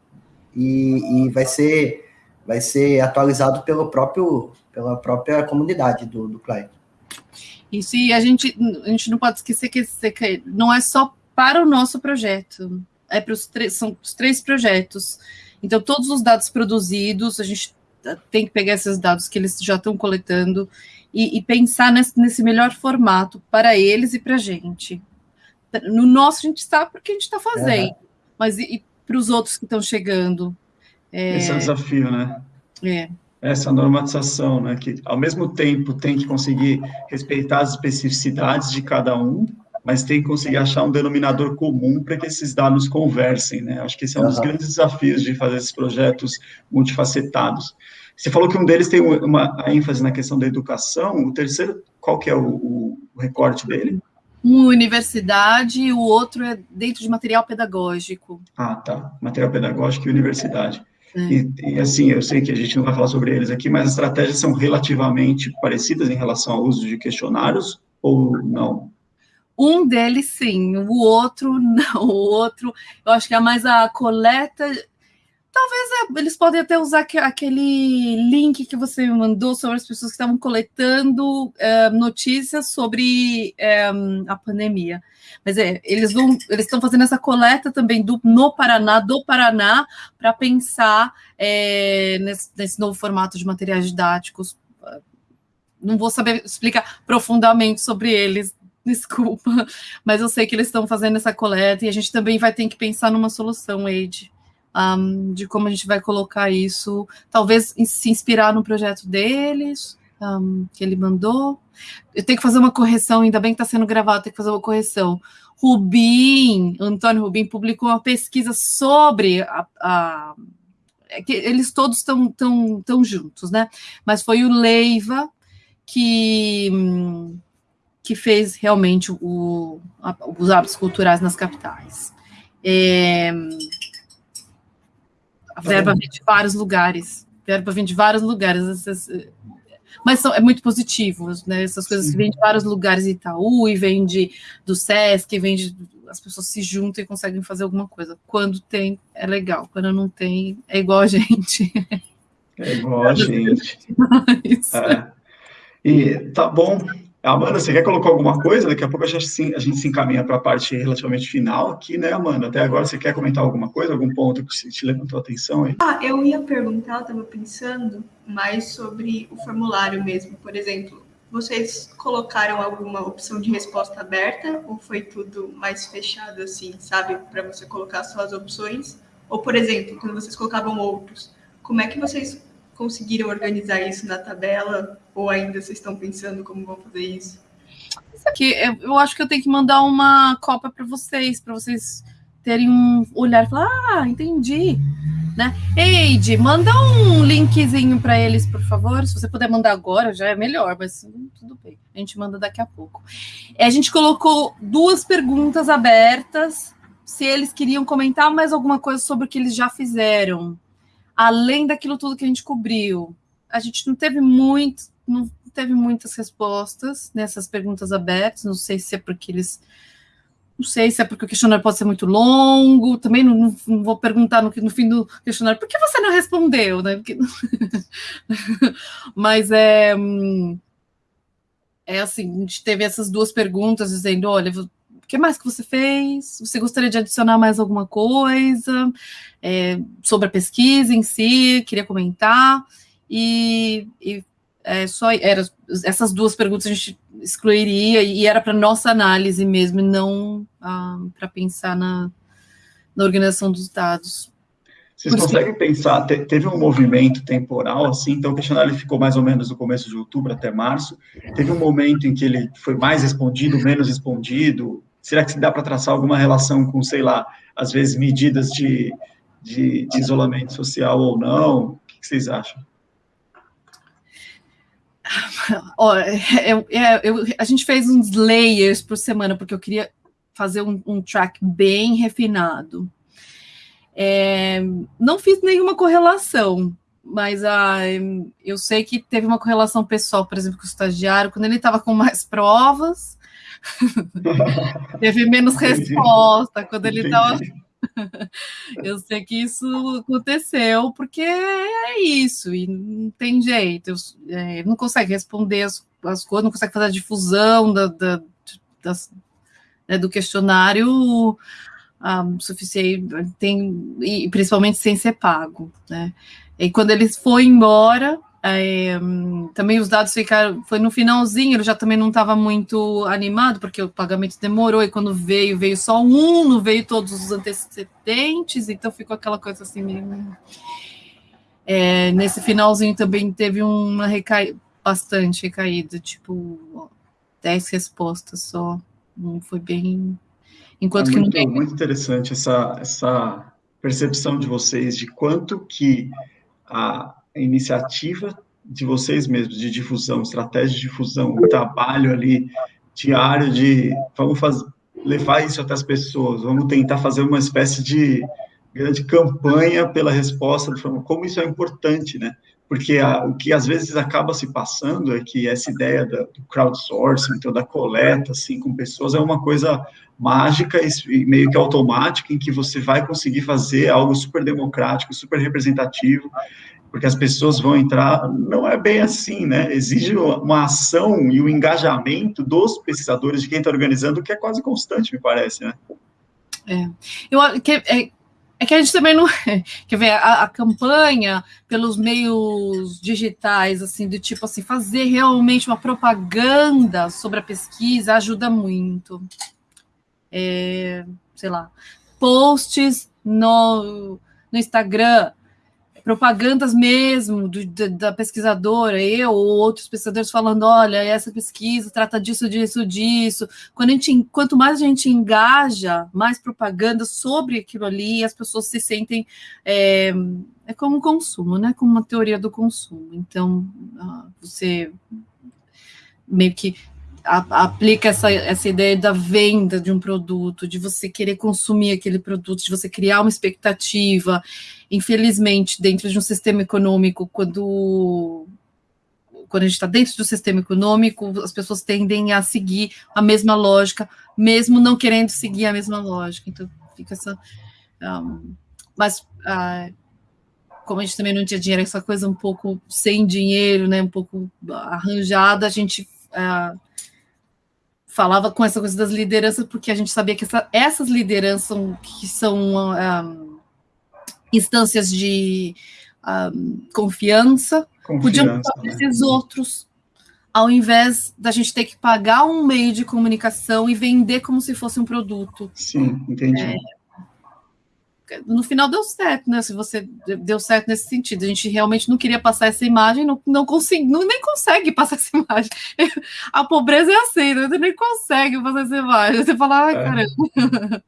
C: e, e vai ser vai ser atualizado pelo próprio pela própria comunidade do, do Client.
B: Isso, e a gente, a gente não pode esquecer que não é só para o nosso projeto, é para os três, são os três projetos. Então, todos os dados produzidos, a gente tem que pegar esses dados que eles já estão coletando e, e pensar nesse, nesse melhor formato para eles e para a gente no nosso a gente está porque a gente está fazendo, uhum. mas e para os outros que estão chegando?
A: É... Esse é o desafio, né?
B: É.
A: Essa normatização, né? Que ao mesmo tempo tem que conseguir respeitar as especificidades de cada um, mas tem que conseguir achar um denominador comum para que esses dados conversem, né? Acho que esse é um uhum. dos grandes desafios de fazer esses projetos multifacetados. Você falou que um deles tem uma ênfase na questão da educação, o terceiro, qual que é o, o recorte dele?
B: Um universidade e o outro é dentro de material pedagógico.
A: Ah, tá. Material pedagógico e universidade. É. E, e, assim, eu sei que a gente não vai falar sobre eles aqui, mas as estratégias são relativamente parecidas em relação ao uso de questionários ou não?
B: Um deles sim, o outro não. O outro, eu acho que é mais a coleta. Talvez é, eles podem até usar aquele link que você mandou sobre as pessoas que estavam coletando é, notícias sobre é, a pandemia. Mas é, eles vão, eles estão fazendo essa coleta também do, no Paraná, do Paraná, para pensar é, nesse, nesse novo formato de materiais didáticos não vou saber explicar profundamente sobre eles desculpa, mas eu sei que eles estão fazendo essa coleta e a gente também vai ter que pensar numa solução, Wade, um, de como a gente vai colocar isso, talvez se inspirar no projeto deles, um, que ele mandou. Eu tenho que fazer uma correção, ainda bem que está sendo gravado, tenho que fazer uma correção. Rubim, Antônio Rubim, publicou uma pesquisa sobre a, a é que eles todos estão tão, tão juntos, né? Mas foi o Leiva que que fez realmente o, a, os hábitos culturais nas capitais. É, a verba vem de vários lugares, a verba vem de vários lugares, essas, mas são, é muito positivo, né? Essas coisas Sim. que vêm de vários lugares, Itaú, e vem de, do SESC, vem de, as pessoas se juntam e conseguem fazer alguma coisa. Quando tem, é legal, quando não tem, é igual a gente.
A: É igual a gente. É. E tá bom, Amanda, você quer colocar alguma coisa? Daqui a pouco a gente, a gente se encaminha para a parte relativamente final aqui, né, Amanda? Até agora você quer comentar alguma coisa, algum ponto que te levantou a atenção aí?
D: Ah, eu ia perguntar, estava pensando mais sobre o formulário mesmo. Por exemplo, vocês colocaram alguma opção de resposta aberta ou foi tudo mais fechado assim, sabe, para você colocar só as opções? Ou, por exemplo, quando vocês colocavam outros, como é que vocês conseguiram organizar isso na tabela? Ou ainda vocês estão pensando como vão fazer isso?
B: Isso aqui, eu acho que eu tenho que mandar uma cópia para vocês, para vocês terem um olhar e falar, ah, entendi. Né? Eide, manda um linkzinho para eles, por favor. Se você puder mandar agora, já é melhor, mas tudo bem. A gente manda daqui a pouco. A gente colocou duas perguntas abertas, se eles queriam comentar mais alguma coisa sobre o que eles já fizeram além daquilo tudo que a gente cobriu. A gente não teve muito, não teve muitas respostas nessas perguntas abertas. Não sei se é porque eles. Não sei se é porque o questionário pode ser muito longo. Também não, não, não vou perguntar no, no, fim do questionário por que você não respondeu, né? Porque... Mas é. É assim, a gente teve essas duas perguntas dizendo: olha, que mais que você fez? Você gostaria de adicionar mais alguma coisa é, sobre a pesquisa em si? Queria comentar? E, e é, só era, essas duas perguntas a gente excluiria e era para nossa análise mesmo, e não ah, para pensar na, na organização dos dados.
A: Vocês conseguem pensar, te, teve um movimento temporal, assim, então o questionário ficou mais ou menos no começo de outubro até março, teve um momento em que ele foi mais respondido, menos respondido, Será que dá para traçar alguma relação com, sei lá, às vezes medidas de, de, de isolamento social ou não? O que vocês acham?
B: Ó, eu, eu, a gente fez uns layers por semana, porque eu queria fazer um, um track bem refinado. É, não fiz nenhuma correlação, mas ah, eu sei que teve uma correlação pessoal, por exemplo, com o estagiário, quando ele estava com mais provas, Teve menos resposta quando ele estava. eu sei que isso aconteceu porque é isso, e não tem jeito. Eu, é, não consegue responder as, as coisas, não consegue fazer a difusão da, da das, né, do questionário um, ah, suficiente, tem, e principalmente sem ser pago. Né? E quando ele foi embora, É, também os dados ficaram. Foi no finalzinho, ele já também não estava muito animado, porque o pagamento demorou, e quando veio, veio só um, não veio todos os antecedentes, então ficou aquela coisa assim meio. É, nesse finalzinho também teve uma recaída, bastante recaída, tipo, 10 respostas só. Não foi bem. Enquanto
A: é
B: muito,
A: que não tem. Muito interessante essa, essa percepção de vocês de quanto que a iniciativa de vocês mesmos, de difusão, estratégia de difusão, o trabalho ali diário de vamos fazer, levar isso até as pessoas, vamos tentar fazer uma espécie de grande campanha pela resposta, como isso é importante, né? Porque a, o que às vezes acaba se passando é que essa ideia da, do crowdsourcing, então da coleta, assim, com pessoas, é uma coisa mágica e meio que automática, em que você vai conseguir fazer algo super democrático, super representativo, porque as pessoas vão entrar, não é bem assim, né? Exige uma ação e o um engajamento dos pesquisadores, de quem está organizando, que é quase constante, me parece, né?
B: É, eu, que, é, é que a gente também não. Quer ver, a, a, campanha pelos meios digitais, assim, do tipo assim, fazer realmente uma propaganda sobre a pesquisa ajuda muito. É, sei lá, posts no, no Instagram propagandas mesmo do, da, da, pesquisadora, eu ou outros pesquisadores falando, olha, essa pesquisa trata disso, disso, disso. Quando a gente, quanto mais a gente engaja, mais propaganda sobre aquilo ali, as pessoas se sentem é, é como consumo, né? Como uma teoria do consumo. Então, ah, você meio que aplica essa, essa ideia da venda de um produto, de você querer consumir aquele produto, de você criar uma expectativa. Infelizmente, dentro de um sistema econômico, quando quando a gente está dentro do sistema econômico, as pessoas tendem a seguir a mesma lógica, mesmo não querendo seguir a mesma lógica. Então, fica essa. Um, mas, uh, como a gente também não tinha dinheiro, essa coisa um pouco sem dinheiro, né, um pouco arranjada, a gente uh, falava com essa coisa das lideranças, porque a gente sabia que essa, essas lideranças que são um, instâncias de um, confiança, confiança, podiam né? esses outros, ao invés da gente ter que pagar um meio de comunicação e vender como se fosse um produto.
A: Sim, entendi. É,
B: no final deu certo, né? Se você deu certo nesse sentido, a gente realmente não queria passar essa imagem, não, não consegui, não, nem consegue passar essa imagem. A pobreza é assim, né? você nem consegue passar essa imagem. Você fala, ai, é. caramba.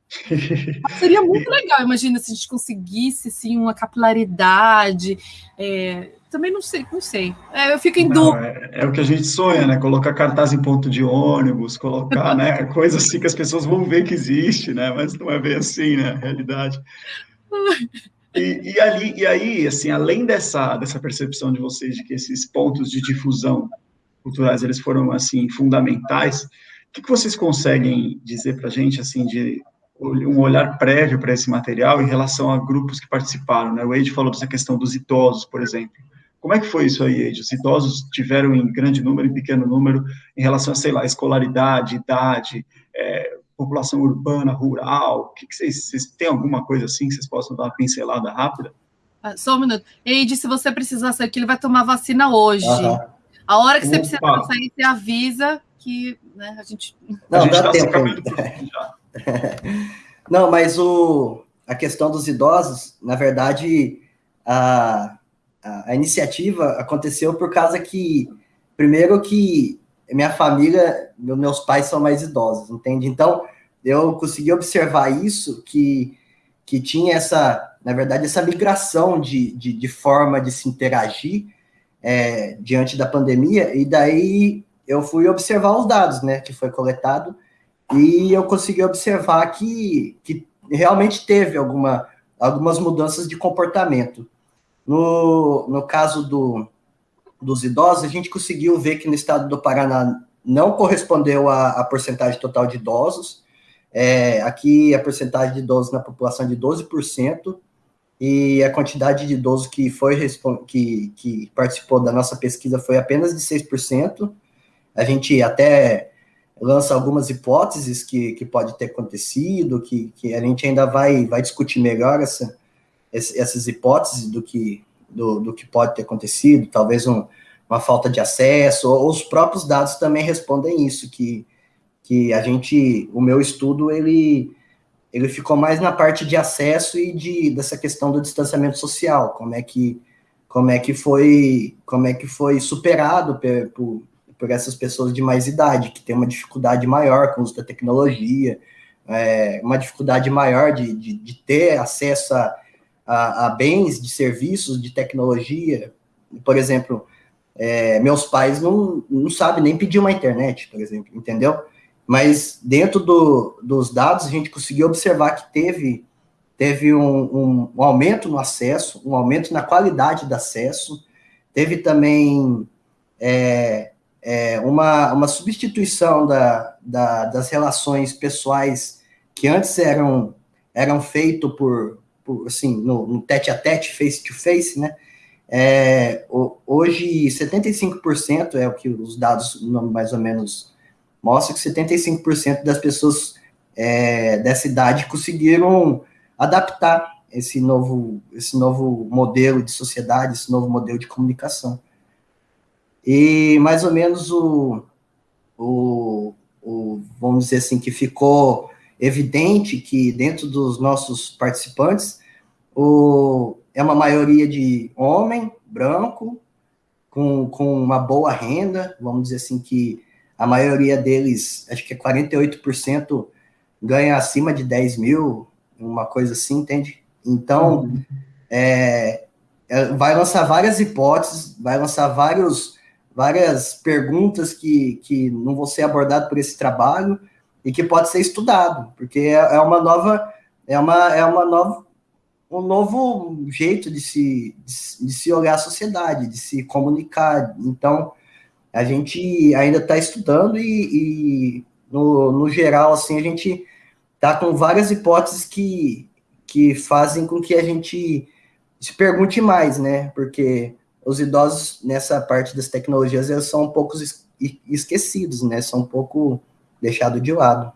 B: Seria muito legal, imagina se a gente conseguisse assim, uma capilaridade. É, também não sei, não sei. É, eu fico em dúvida.
A: É, é, o que a gente sonha, né? Colocar cartaz em ponto de ônibus, colocar, né? Coisas assim que as pessoas vão ver que existe, né? Mas não é bem assim, né? Realidade. E, e, ali, e aí, assim, além dessa, dessa percepção de vocês de que esses pontos de difusão culturais eles foram assim fundamentais, o que, que vocês conseguem dizer para a gente assim de um olhar prévio para esse material em relação a grupos que participaram? Né? O Ed falou dessa questão dos idosos, por exemplo. Como é que foi isso aí, Ed? Os idosos tiveram em grande número, em pequeno número, em relação a, sei lá, escolaridade, idade, é, população urbana, rural? O que, que vocês, vocês têm alguma coisa assim que vocês possam dar uma pincelada rápida?
B: Ah, só um minuto. Ed, se você precisar sair que ele vai tomar vacina hoje. Uhum. A hora que você Opa. precisar sair, você avisa que né, a gente.
C: Não, a gente dá tempo. Não, mas o, a questão dos idosos, na verdade, a, a, iniciativa aconteceu por causa que, primeiro que minha família, meus pais são mais idosos, entende? Então, eu consegui observar isso, que, que tinha essa, na verdade, essa migração de, de, de forma de se interagir é, diante da pandemia, e daí eu fui observar os dados, né, que foi coletado, e eu consegui observar que, que realmente teve alguma, algumas mudanças de comportamento. No, no caso do, dos idosos, a gente conseguiu ver que no estado do Paraná não correspondeu à, porcentagem total de idosos. É, aqui a porcentagem de idosos na população é de 12%, e a quantidade de idosos que foi que, que participou da nossa pesquisa foi apenas de 6%. A gente até lança algumas hipóteses que, que pode ter acontecido, que, que a gente ainda vai, vai discutir melhor essa, essas hipóteses do que, do, do que pode ter acontecido, talvez um, uma falta de acesso, ou os próprios dados também respondem isso, que, que a gente, o meu estudo, ele, ele ficou mais na parte de acesso e de, dessa questão do distanciamento social, como é que, como é que foi, como é que foi superado por, por, por essas pessoas de mais idade, que têm uma dificuldade maior com o uso da tecnologia, é, uma dificuldade maior de, de, de ter acesso a, a, a, bens, de serviços, de tecnologia. Por exemplo, é, meus pais não, não sabem nem pedir uma internet, por exemplo, entendeu? Mas dentro do, dos dados, a gente conseguiu observar que teve, teve um, um, um aumento no acesso, um aumento na qualidade do acesso, teve também é, é, uma, uma substituição da, da, das relações pessoais que antes eram, eram feitas por, assim, no, no tete a tete, face to face, né? É, hoje, 75% é o que os dados mais ou menos mostram, que 75% das pessoas é, dessa idade conseguiram adaptar esse novo, esse novo modelo de sociedade, esse novo modelo de comunicação. E mais ou menos o, o, o, vamos dizer assim, que ficou evidente que dentro dos nossos participantes o, é uma maioria de homem, branco, com, com uma boa renda, vamos dizer assim que a maioria deles, acho que é 48%, ganha acima de 10 mil, uma coisa assim, entende? Então, é, é, vai lançar várias hipóteses, vai lançar vários várias perguntas que, que não vão ser abordadas por esse trabalho e que pode ser estudado, porque é, é uma nova é uma é uma nova um novo jeito de se de, de se olhar a sociedade, de se comunicar. Então a gente ainda está estudando e, e, no, no geral assim a gente está com várias hipóteses que que fazem com que a gente se pergunte mais, né? Porque os idosos nessa parte das tecnologias eles são um pouco esquecidos, né? São um pouco deixados de lado.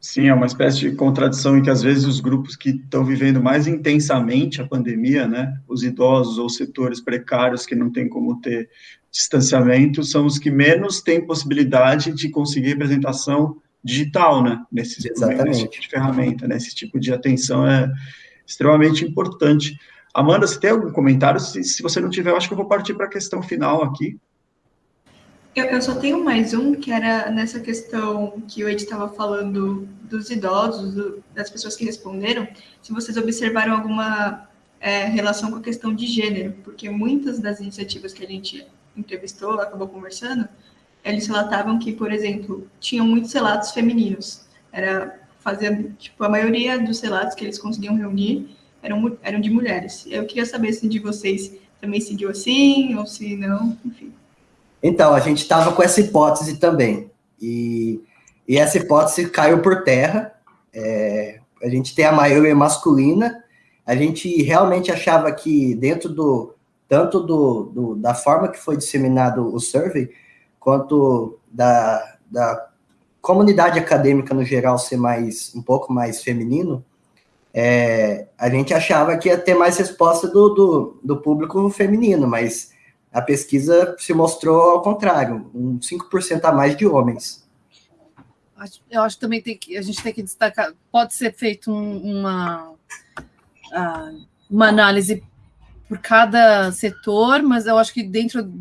A: Sim, é uma espécie de contradição em que às vezes os grupos que estão vivendo mais intensamente a pandemia, né, os idosos ou setores precários que não têm como ter distanciamento, são os que menos têm possibilidade de conseguir representação digital, né, nesse, nesse tipo de ferramenta, né, esse tipo de atenção é extremamente importante. Amanda, você tem algum comentário? Se, se você não tiver, eu acho que eu vou partir para a questão final aqui.
D: Eu, eu, só tenho mais um, que era nessa questão que o Ed estava falando dos idosos, do, das pessoas que responderam, se vocês observaram alguma é, relação com a questão de gênero, porque muitas das iniciativas que a gente entrevistou, acabou conversando, eles relatavam que, por exemplo, tinham muitos relatos femininos. Era fazer, tipo, a maioria dos relatos que eles conseguiam reunir eram, eram de mulheres. Eu queria saber se de vocês também seguiu assim, ou se não, enfim.
C: Então, a gente estava com essa hipótese também. E, e essa hipótese caiu por terra. É, a gente tem a maioria masculina. A gente realmente achava que dentro do tanto do, do, da forma que foi disseminado o survey, quanto da, da comunidade acadêmica no geral ser mais um pouco mais feminino, é, a gente achava que ia ter mais resposta do, do, do, público feminino, mas a pesquisa se mostrou ao contrário, um 5% a mais de homens.
B: Eu acho que também tem que, a gente tem que destacar, pode ser feito um, uma, uma análise por cada setor, mas eu acho que dentro,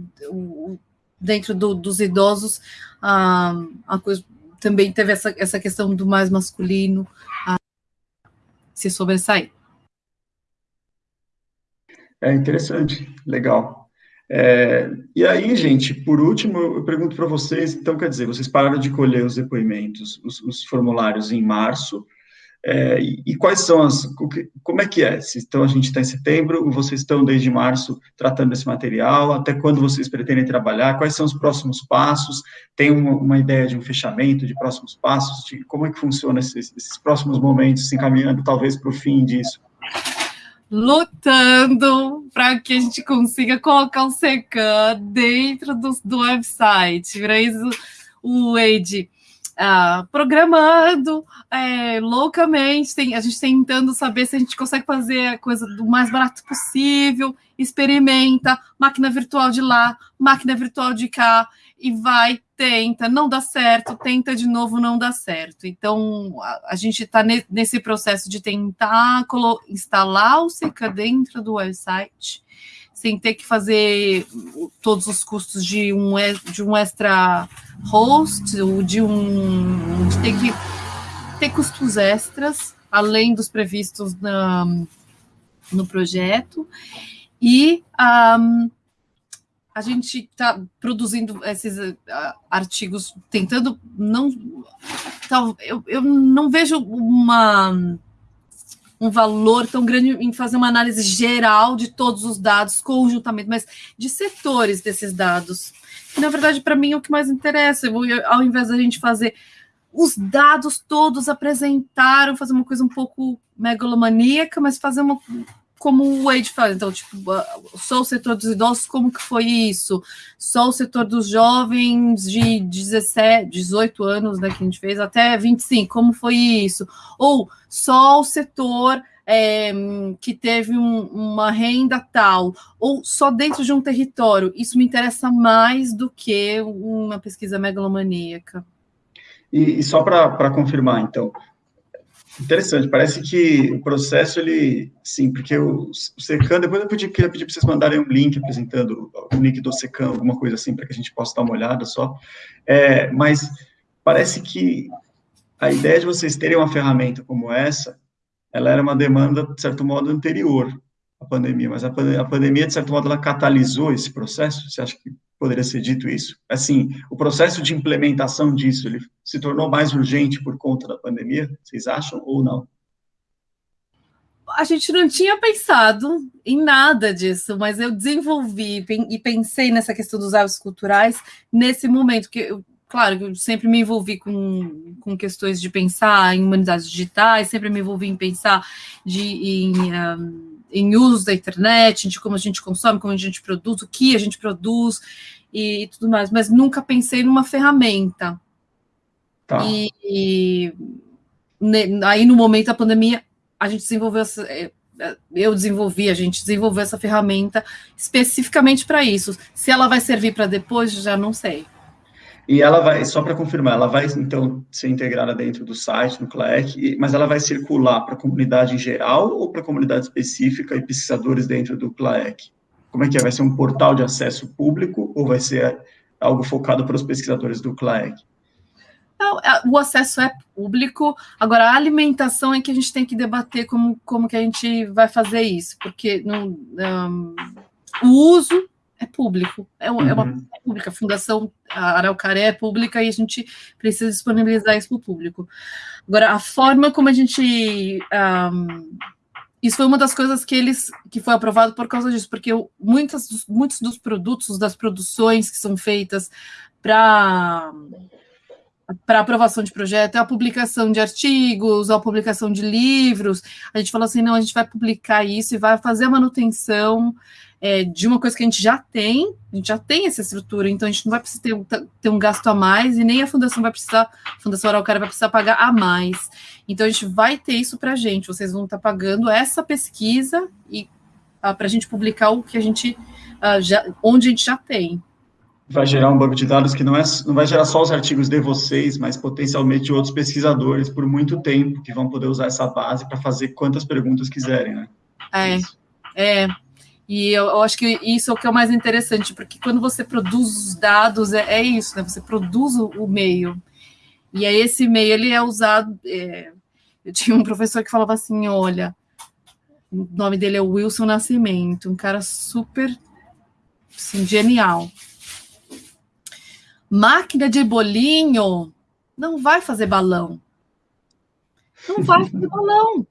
B: dentro do, dos idosos, a, a coisa também teve essa, essa questão do mais masculino, se sobressair.
A: É interessante, legal. É, e aí, gente, por último, eu pergunto para vocês, então, quer dizer, vocês pararam de colher os depoimentos, os, os formulários em março, é, e, quais são as, como é que é? Então, a gente está em setembro, vocês estão desde março tratando desse material, até quando vocês pretendem trabalhar, quais são os próximos passos, tem uma, uma ideia de um fechamento, de próximos passos, de como é que funciona esses, esses próximos momentos, se encaminhando talvez para o fim disso?
B: Lutando para que a gente consiga colocar o SECAM dentro do, do website, isso o Wade ah, programando é, loucamente, tem, a gente tentando saber se a gente consegue fazer a coisa do mais barato possível, experimenta, máquina virtual de lá, máquina virtual de cá, e vai, tenta, não dá certo, tenta de novo, não dá certo. Então, a, a gente está ne, nesse processo de tentar instalar o Seca dentro do website, sem ter que fazer todos os custos de um, de um extra host, ou de um. de ter que ter custos extras, além dos previstos na, no projeto. E um, a gente está produzindo esses uh, artigos, tentando não. Tal, eu, eu não vejo uma um valor tão grande em fazer uma análise geral de todos os dados conjuntamente, mas de setores desses dados. E, na verdade, para mim, é o que mais interessa. Eu, ao invés da gente fazer os dados todos apresentaram, fazer uma coisa um pouco megalomaníaca, mas fazer uma como o Wade faz, então, tipo, só o setor dos idosos, como que foi isso? Só o setor dos jovens de 17, 18 anos, né, que a gente fez, até 25, como foi isso? Ou só o setor é, que teve um, uma renda tal, ou só dentro de um território. Isso me interessa mais do que uma pesquisa megalomaníaca.
A: E, e só para confirmar, então, Interessante, parece que o processo, ele, sim, porque o, Secan, depois eu podia, queria pedir para vocês mandarem um link apresentando o link do Secan, alguma coisa assim, para que a gente possa dar uma olhada só, é, mas parece que a ideia de vocês terem uma ferramenta como essa, ela era uma demanda, de certo modo, anterior à pandemia, mas a pandemia, de certo modo, ela catalisou esse processo, você acha que poderia ser dito isso? Assim, o processo de implementação disso, ele se tornou mais urgente por conta da pandemia, vocês acham ou não?
B: A gente não tinha pensado em nada disso, mas eu desenvolvi e pensei nessa questão dos hábitos culturais nesse momento, que eu, claro, eu sempre me envolvi com, com questões de pensar em humanidades digitais, sempre me envolvi em pensar de, em, um, em usos da internet, de como a gente consome, como a gente produz, o que a gente produz e tudo mais, mas nunca pensei numa ferramenta. Tá. E, e aí, no momento da pandemia, a gente desenvolveu essa, é, eu desenvolvi, a gente desenvolveu essa ferramenta especificamente para isso. Se ela vai servir para depois, já não sei.
A: E ela vai, só para confirmar, ela vai então ser integrada dentro do site, no CLAEC, mas ela vai circular para a comunidade em geral ou para a comunidade específica e pesquisadores dentro do CLAEC? Como é que é? Vai ser um portal de acesso público ou vai ser algo focado para os pesquisadores do CLAEC?
B: É, o acesso é público, agora a alimentação é que a gente tem que debater como, como que a gente vai fazer isso, porque não, um, o uso é público, é, uma, uhum. é uma uhum. é pública, a Fundação Araucaré é pública e a gente precisa disponibilizar isso para o público. Agora, a forma como a gente um, isso foi uma das coisas que eles que foi aprovado por causa disso, porque muitas, muitos dos produtos, das produções que são feitas para para aprovação de projeto, é a publicação de artigos, a publicação de livros. A gente falou assim: não, a gente vai publicar isso e vai fazer a manutenção é, de uma coisa que a gente já tem, a gente já tem essa estrutura, então a gente não vai precisar ter, ter um gasto a mais e nem a fundação vai precisar, a Fundação Araucária vai precisar pagar a mais. Então a gente vai ter isso para a gente, vocês vão estar tá pagando essa pesquisa e ah, para a gente publicar o que a gente ah, já, onde a gente já tem.
A: Vai gerar um banco de dados que não, é, não vai gerar só os artigos de vocês, mas potencialmente outros pesquisadores por muito tempo que vão poder usar essa base para fazer quantas perguntas quiserem, né?
B: É, é, e eu, eu, acho que isso é o que é o mais interessante, porque quando você produz os dados, é, é isso, né? Você produz o, o, meio. E aí esse meio, ele é usado... É, eu tinha um professor que falava assim, olha, o nome dele é Wilson Nascimento, um cara super assim, genial. Máquina de bolinho não vai fazer balão. Não vai fazer balão.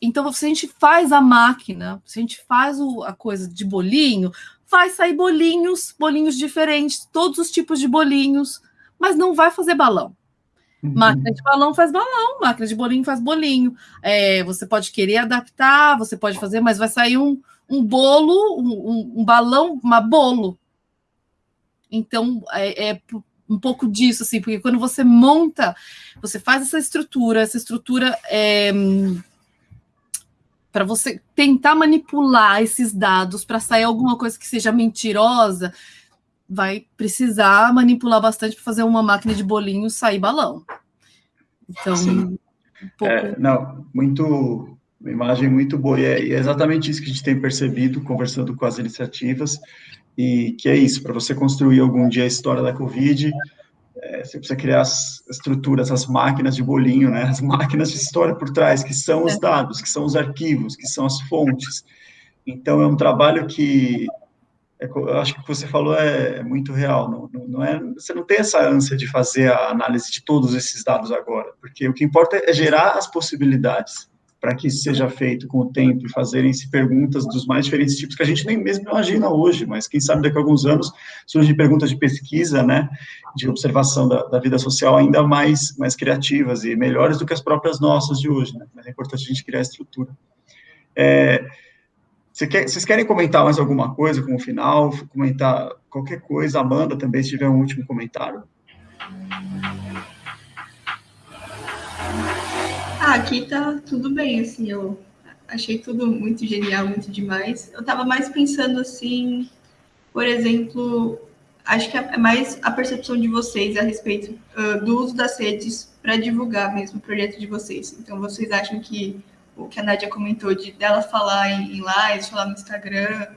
B: Então, se a gente faz a máquina, se a gente faz o, a coisa de bolinho, vai sair bolinhos, bolinhos diferentes, todos os tipos de bolinhos, mas não vai fazer balão. Uhum. Máquina de balão faz balão, máquina de bolinho faz bolinho. É, você pode querer adaptar, você pode fazer, mas vai sair um, um bolo, um, um balão, uma bolo. Então, é, é um pouco disso, assim, porque quando você monta, você faz essa estrutura, essa estrutura é, para você tentar manipular esses dados para sair alguma coisa que seja mentirosa, vai precisar manipular bastante para fazer uma máquina de bolinho sair balão.
A: Então, um pouco... é, não, muito uma imagem muito boa. E é, e é, exatamente isso que a gente tem percebido conversando com as iniciativas, e que é isso, para você construir algum dia a história da Covid, é, você precisa criar as estruturas, as máquinas de bolinho, né, as máquinas de história por trás, que são os é. dados, que são os arquivos, que são as fontes. Então, é um trabalho que é, eu acho que o que você falou é, é muito real. Não, não, não, é, você não tem essa ânsia de fazer a análise de todos esses dados agora, porque o que importa é gerar as possibilidades para que isso seja feito com o tempo e fazerem-se perguntas dos mais diferentes tipos que a gente nem mesmo imagina hoje, mas quem sabe daqui a alguns anos surgem perguntas de pesquisa, né, de observação da, da, vida social ainda mais, mais criativas e melhores do que as próprias nossas de hoje, né, mas é importante a gente criar a estrutura. É, vocês querem comentar mais alguma coisa como final? Comentar qualquer coisa? Amanda também, se tiver um último comentário.
D: Ah, aqui tá tudo bem, assim, eu achei tudo muito genial, muito demais. Eu tava mais pensando assim, por exemplo, acho que é mais a percepção de vocês a respeito uh, do uso das redes para divulgar mesmo o projeto de vocês. Então, vocês acham que o que a Nádia comentou de dela falar em, em lives, falar no Instagram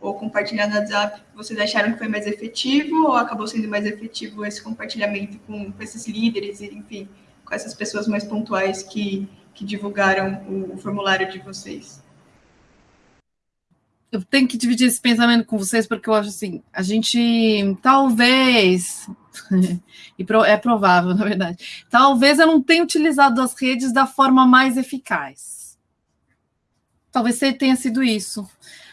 D: ou compartilhar no WhatsApp, vocês acharam que foi mais efetivo ou acabou sendo mais efetivo esse compartilhamento com, com esses líderes, enfim, com essas pessoas mais pontuais que, que divulgaram o, o formulário de vocês?
B: eu tenho que dividir esse pensamento com vocês, porque eu acho assim, a gente talvez, e é provável, na verdade, talvez eu não tenha utilizado as redes da forma mais eficaz. Talvez tenha sido isso.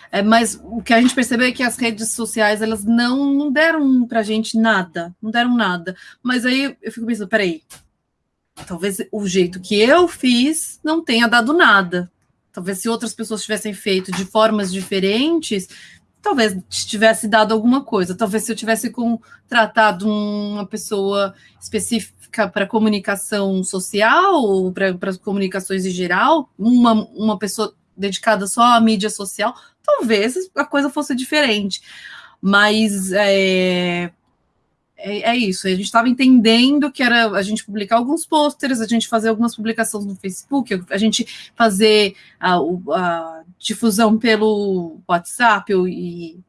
B: É, mas o que a gente percebeu é que as redes sociais elas não, não deram para a gente nada, não deram nada. Mas aí eu fico pensando, peraí, talvez o jeito que eu fiz não tenha dado nada. Talvez se outras pessoas tivessem feito de formas diferentes, talvez tivesse dado alguma coisa. Talvez se eu tivesse contratado uma pessoa específica para comunicação social ou para comunicações em geral, uma, uma pessoa dedicada só à mídia social, talvez a coisa fosse diferente. Mas é, é, é isso, a gente estava entendendo que era a gente publicar alguns pôsteres, a gente fazer algumas publicações no Facebook, a gente fazer a, a difusão pelo WhatsApp e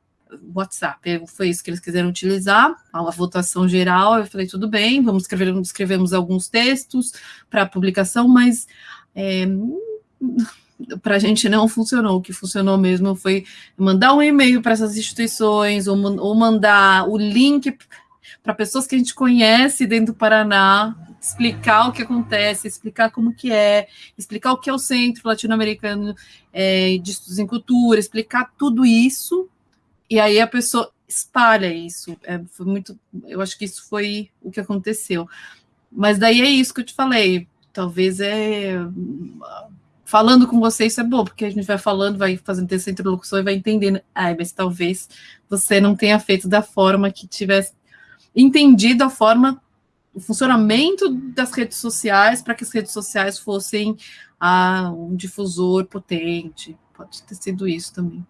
B: WhatsApp, foi isso que eles quiseram utilizar, a votação geral, eu falei, tudo bem, vamos escrever, escrevemos alguns textos para publicação, mas é, para a gente não funcionou. O que funcionou mesmo foi mandar um e-mail para essas instituições ou, ou mandar o link para pessoas que a gente conhece dentro do Paraná, explicar o que acontece, explicar como que é, explicar o que é o Centro Latino-Americano é, de Estudos em Cultura, explicar tudo isso, e aí a pessoa espalha isso. É, foi muito, eu acho que isso foi o que aconteceu. Mas daí é isso que eu te falei. Talvez é falando com você, isso é bom, porque a gente vai falando, vai fazendo essa introdução e vai entendendo. Ah, mas talvez você não tenha feito da forma que tivesse entendido a forma, o funcionamento das redes sociais para que as redes sociais fossem ah, um difusor potente. Pode ter sido isso também.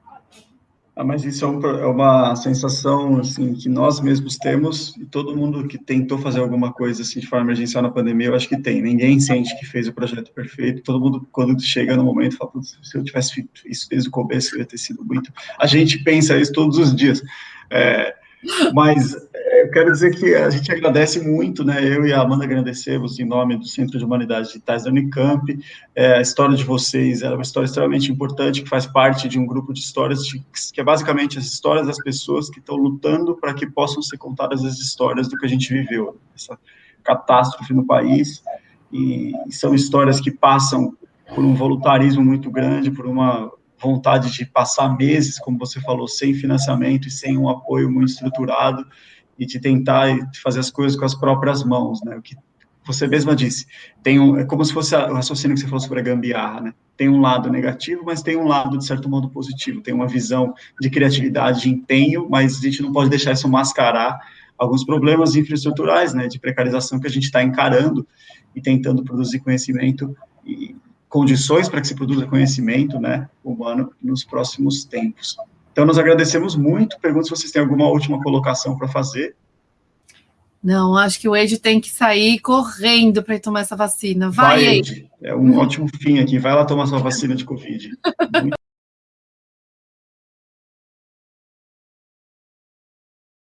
A: Ah, mas isso é, um, é, uma sensação assim que nós mesmos temos e todo mundo que tentou fazer alguma coisa assim de forma emergencial na pandemia, eu acho que tem. Ninguém sente que fez o projeto perfeito. Todo mundo quando chega no momento fala, se eu tivesse feito isso desde o começo, ia ter sido muito. A gente pensa isso todos os dias. É, mas é, eu quero dizer que a gente agradece muito, né? Eu e a Amanda agradecemos em nome do Centro de Humanidades Digitais da Unicamp. É, a história de vocês é uma história extremamente importante, que faz parte de um grupo de histórias, de, que é basicamente as histórias das pessoas que estão lutando para que possam ser contadas as histórias do que a gente viveu, essa catástrofe no país. E, e são histórias que passam por um voluntarismo muito grande, por uma vontade de passar meses, como você falou, sem financiamento e sem um apoio muito estruturado e de tentar fazer as coisas com as próprias mãos, né? O que você mesma disse, tem um, é como se fosse o raciocínio que você falou sobre a gambiarra, né? Tem um lado negativo, mas tem um lado, de certo modo, positivo. Tem uma visão de criatividade, de empenho, mas a gente não pode deixar isso mascarar alguns problemas infraestruturais, né, de precarização que a gente está encarando e tentando produzir conhecimento e condições para que se produza conhecimento, né, humano nos próximos tempos. Então, nós agradecemos muito. Pergunto se vocês têm alguma última colocação para fazer.
B: Não, acho que o Ed tem que sair correndo para tomar essa vacina. Vai,
A: Vai Ed. É um ótimo fim aqui. Vai lá tomar sua vacina de Covid. Muito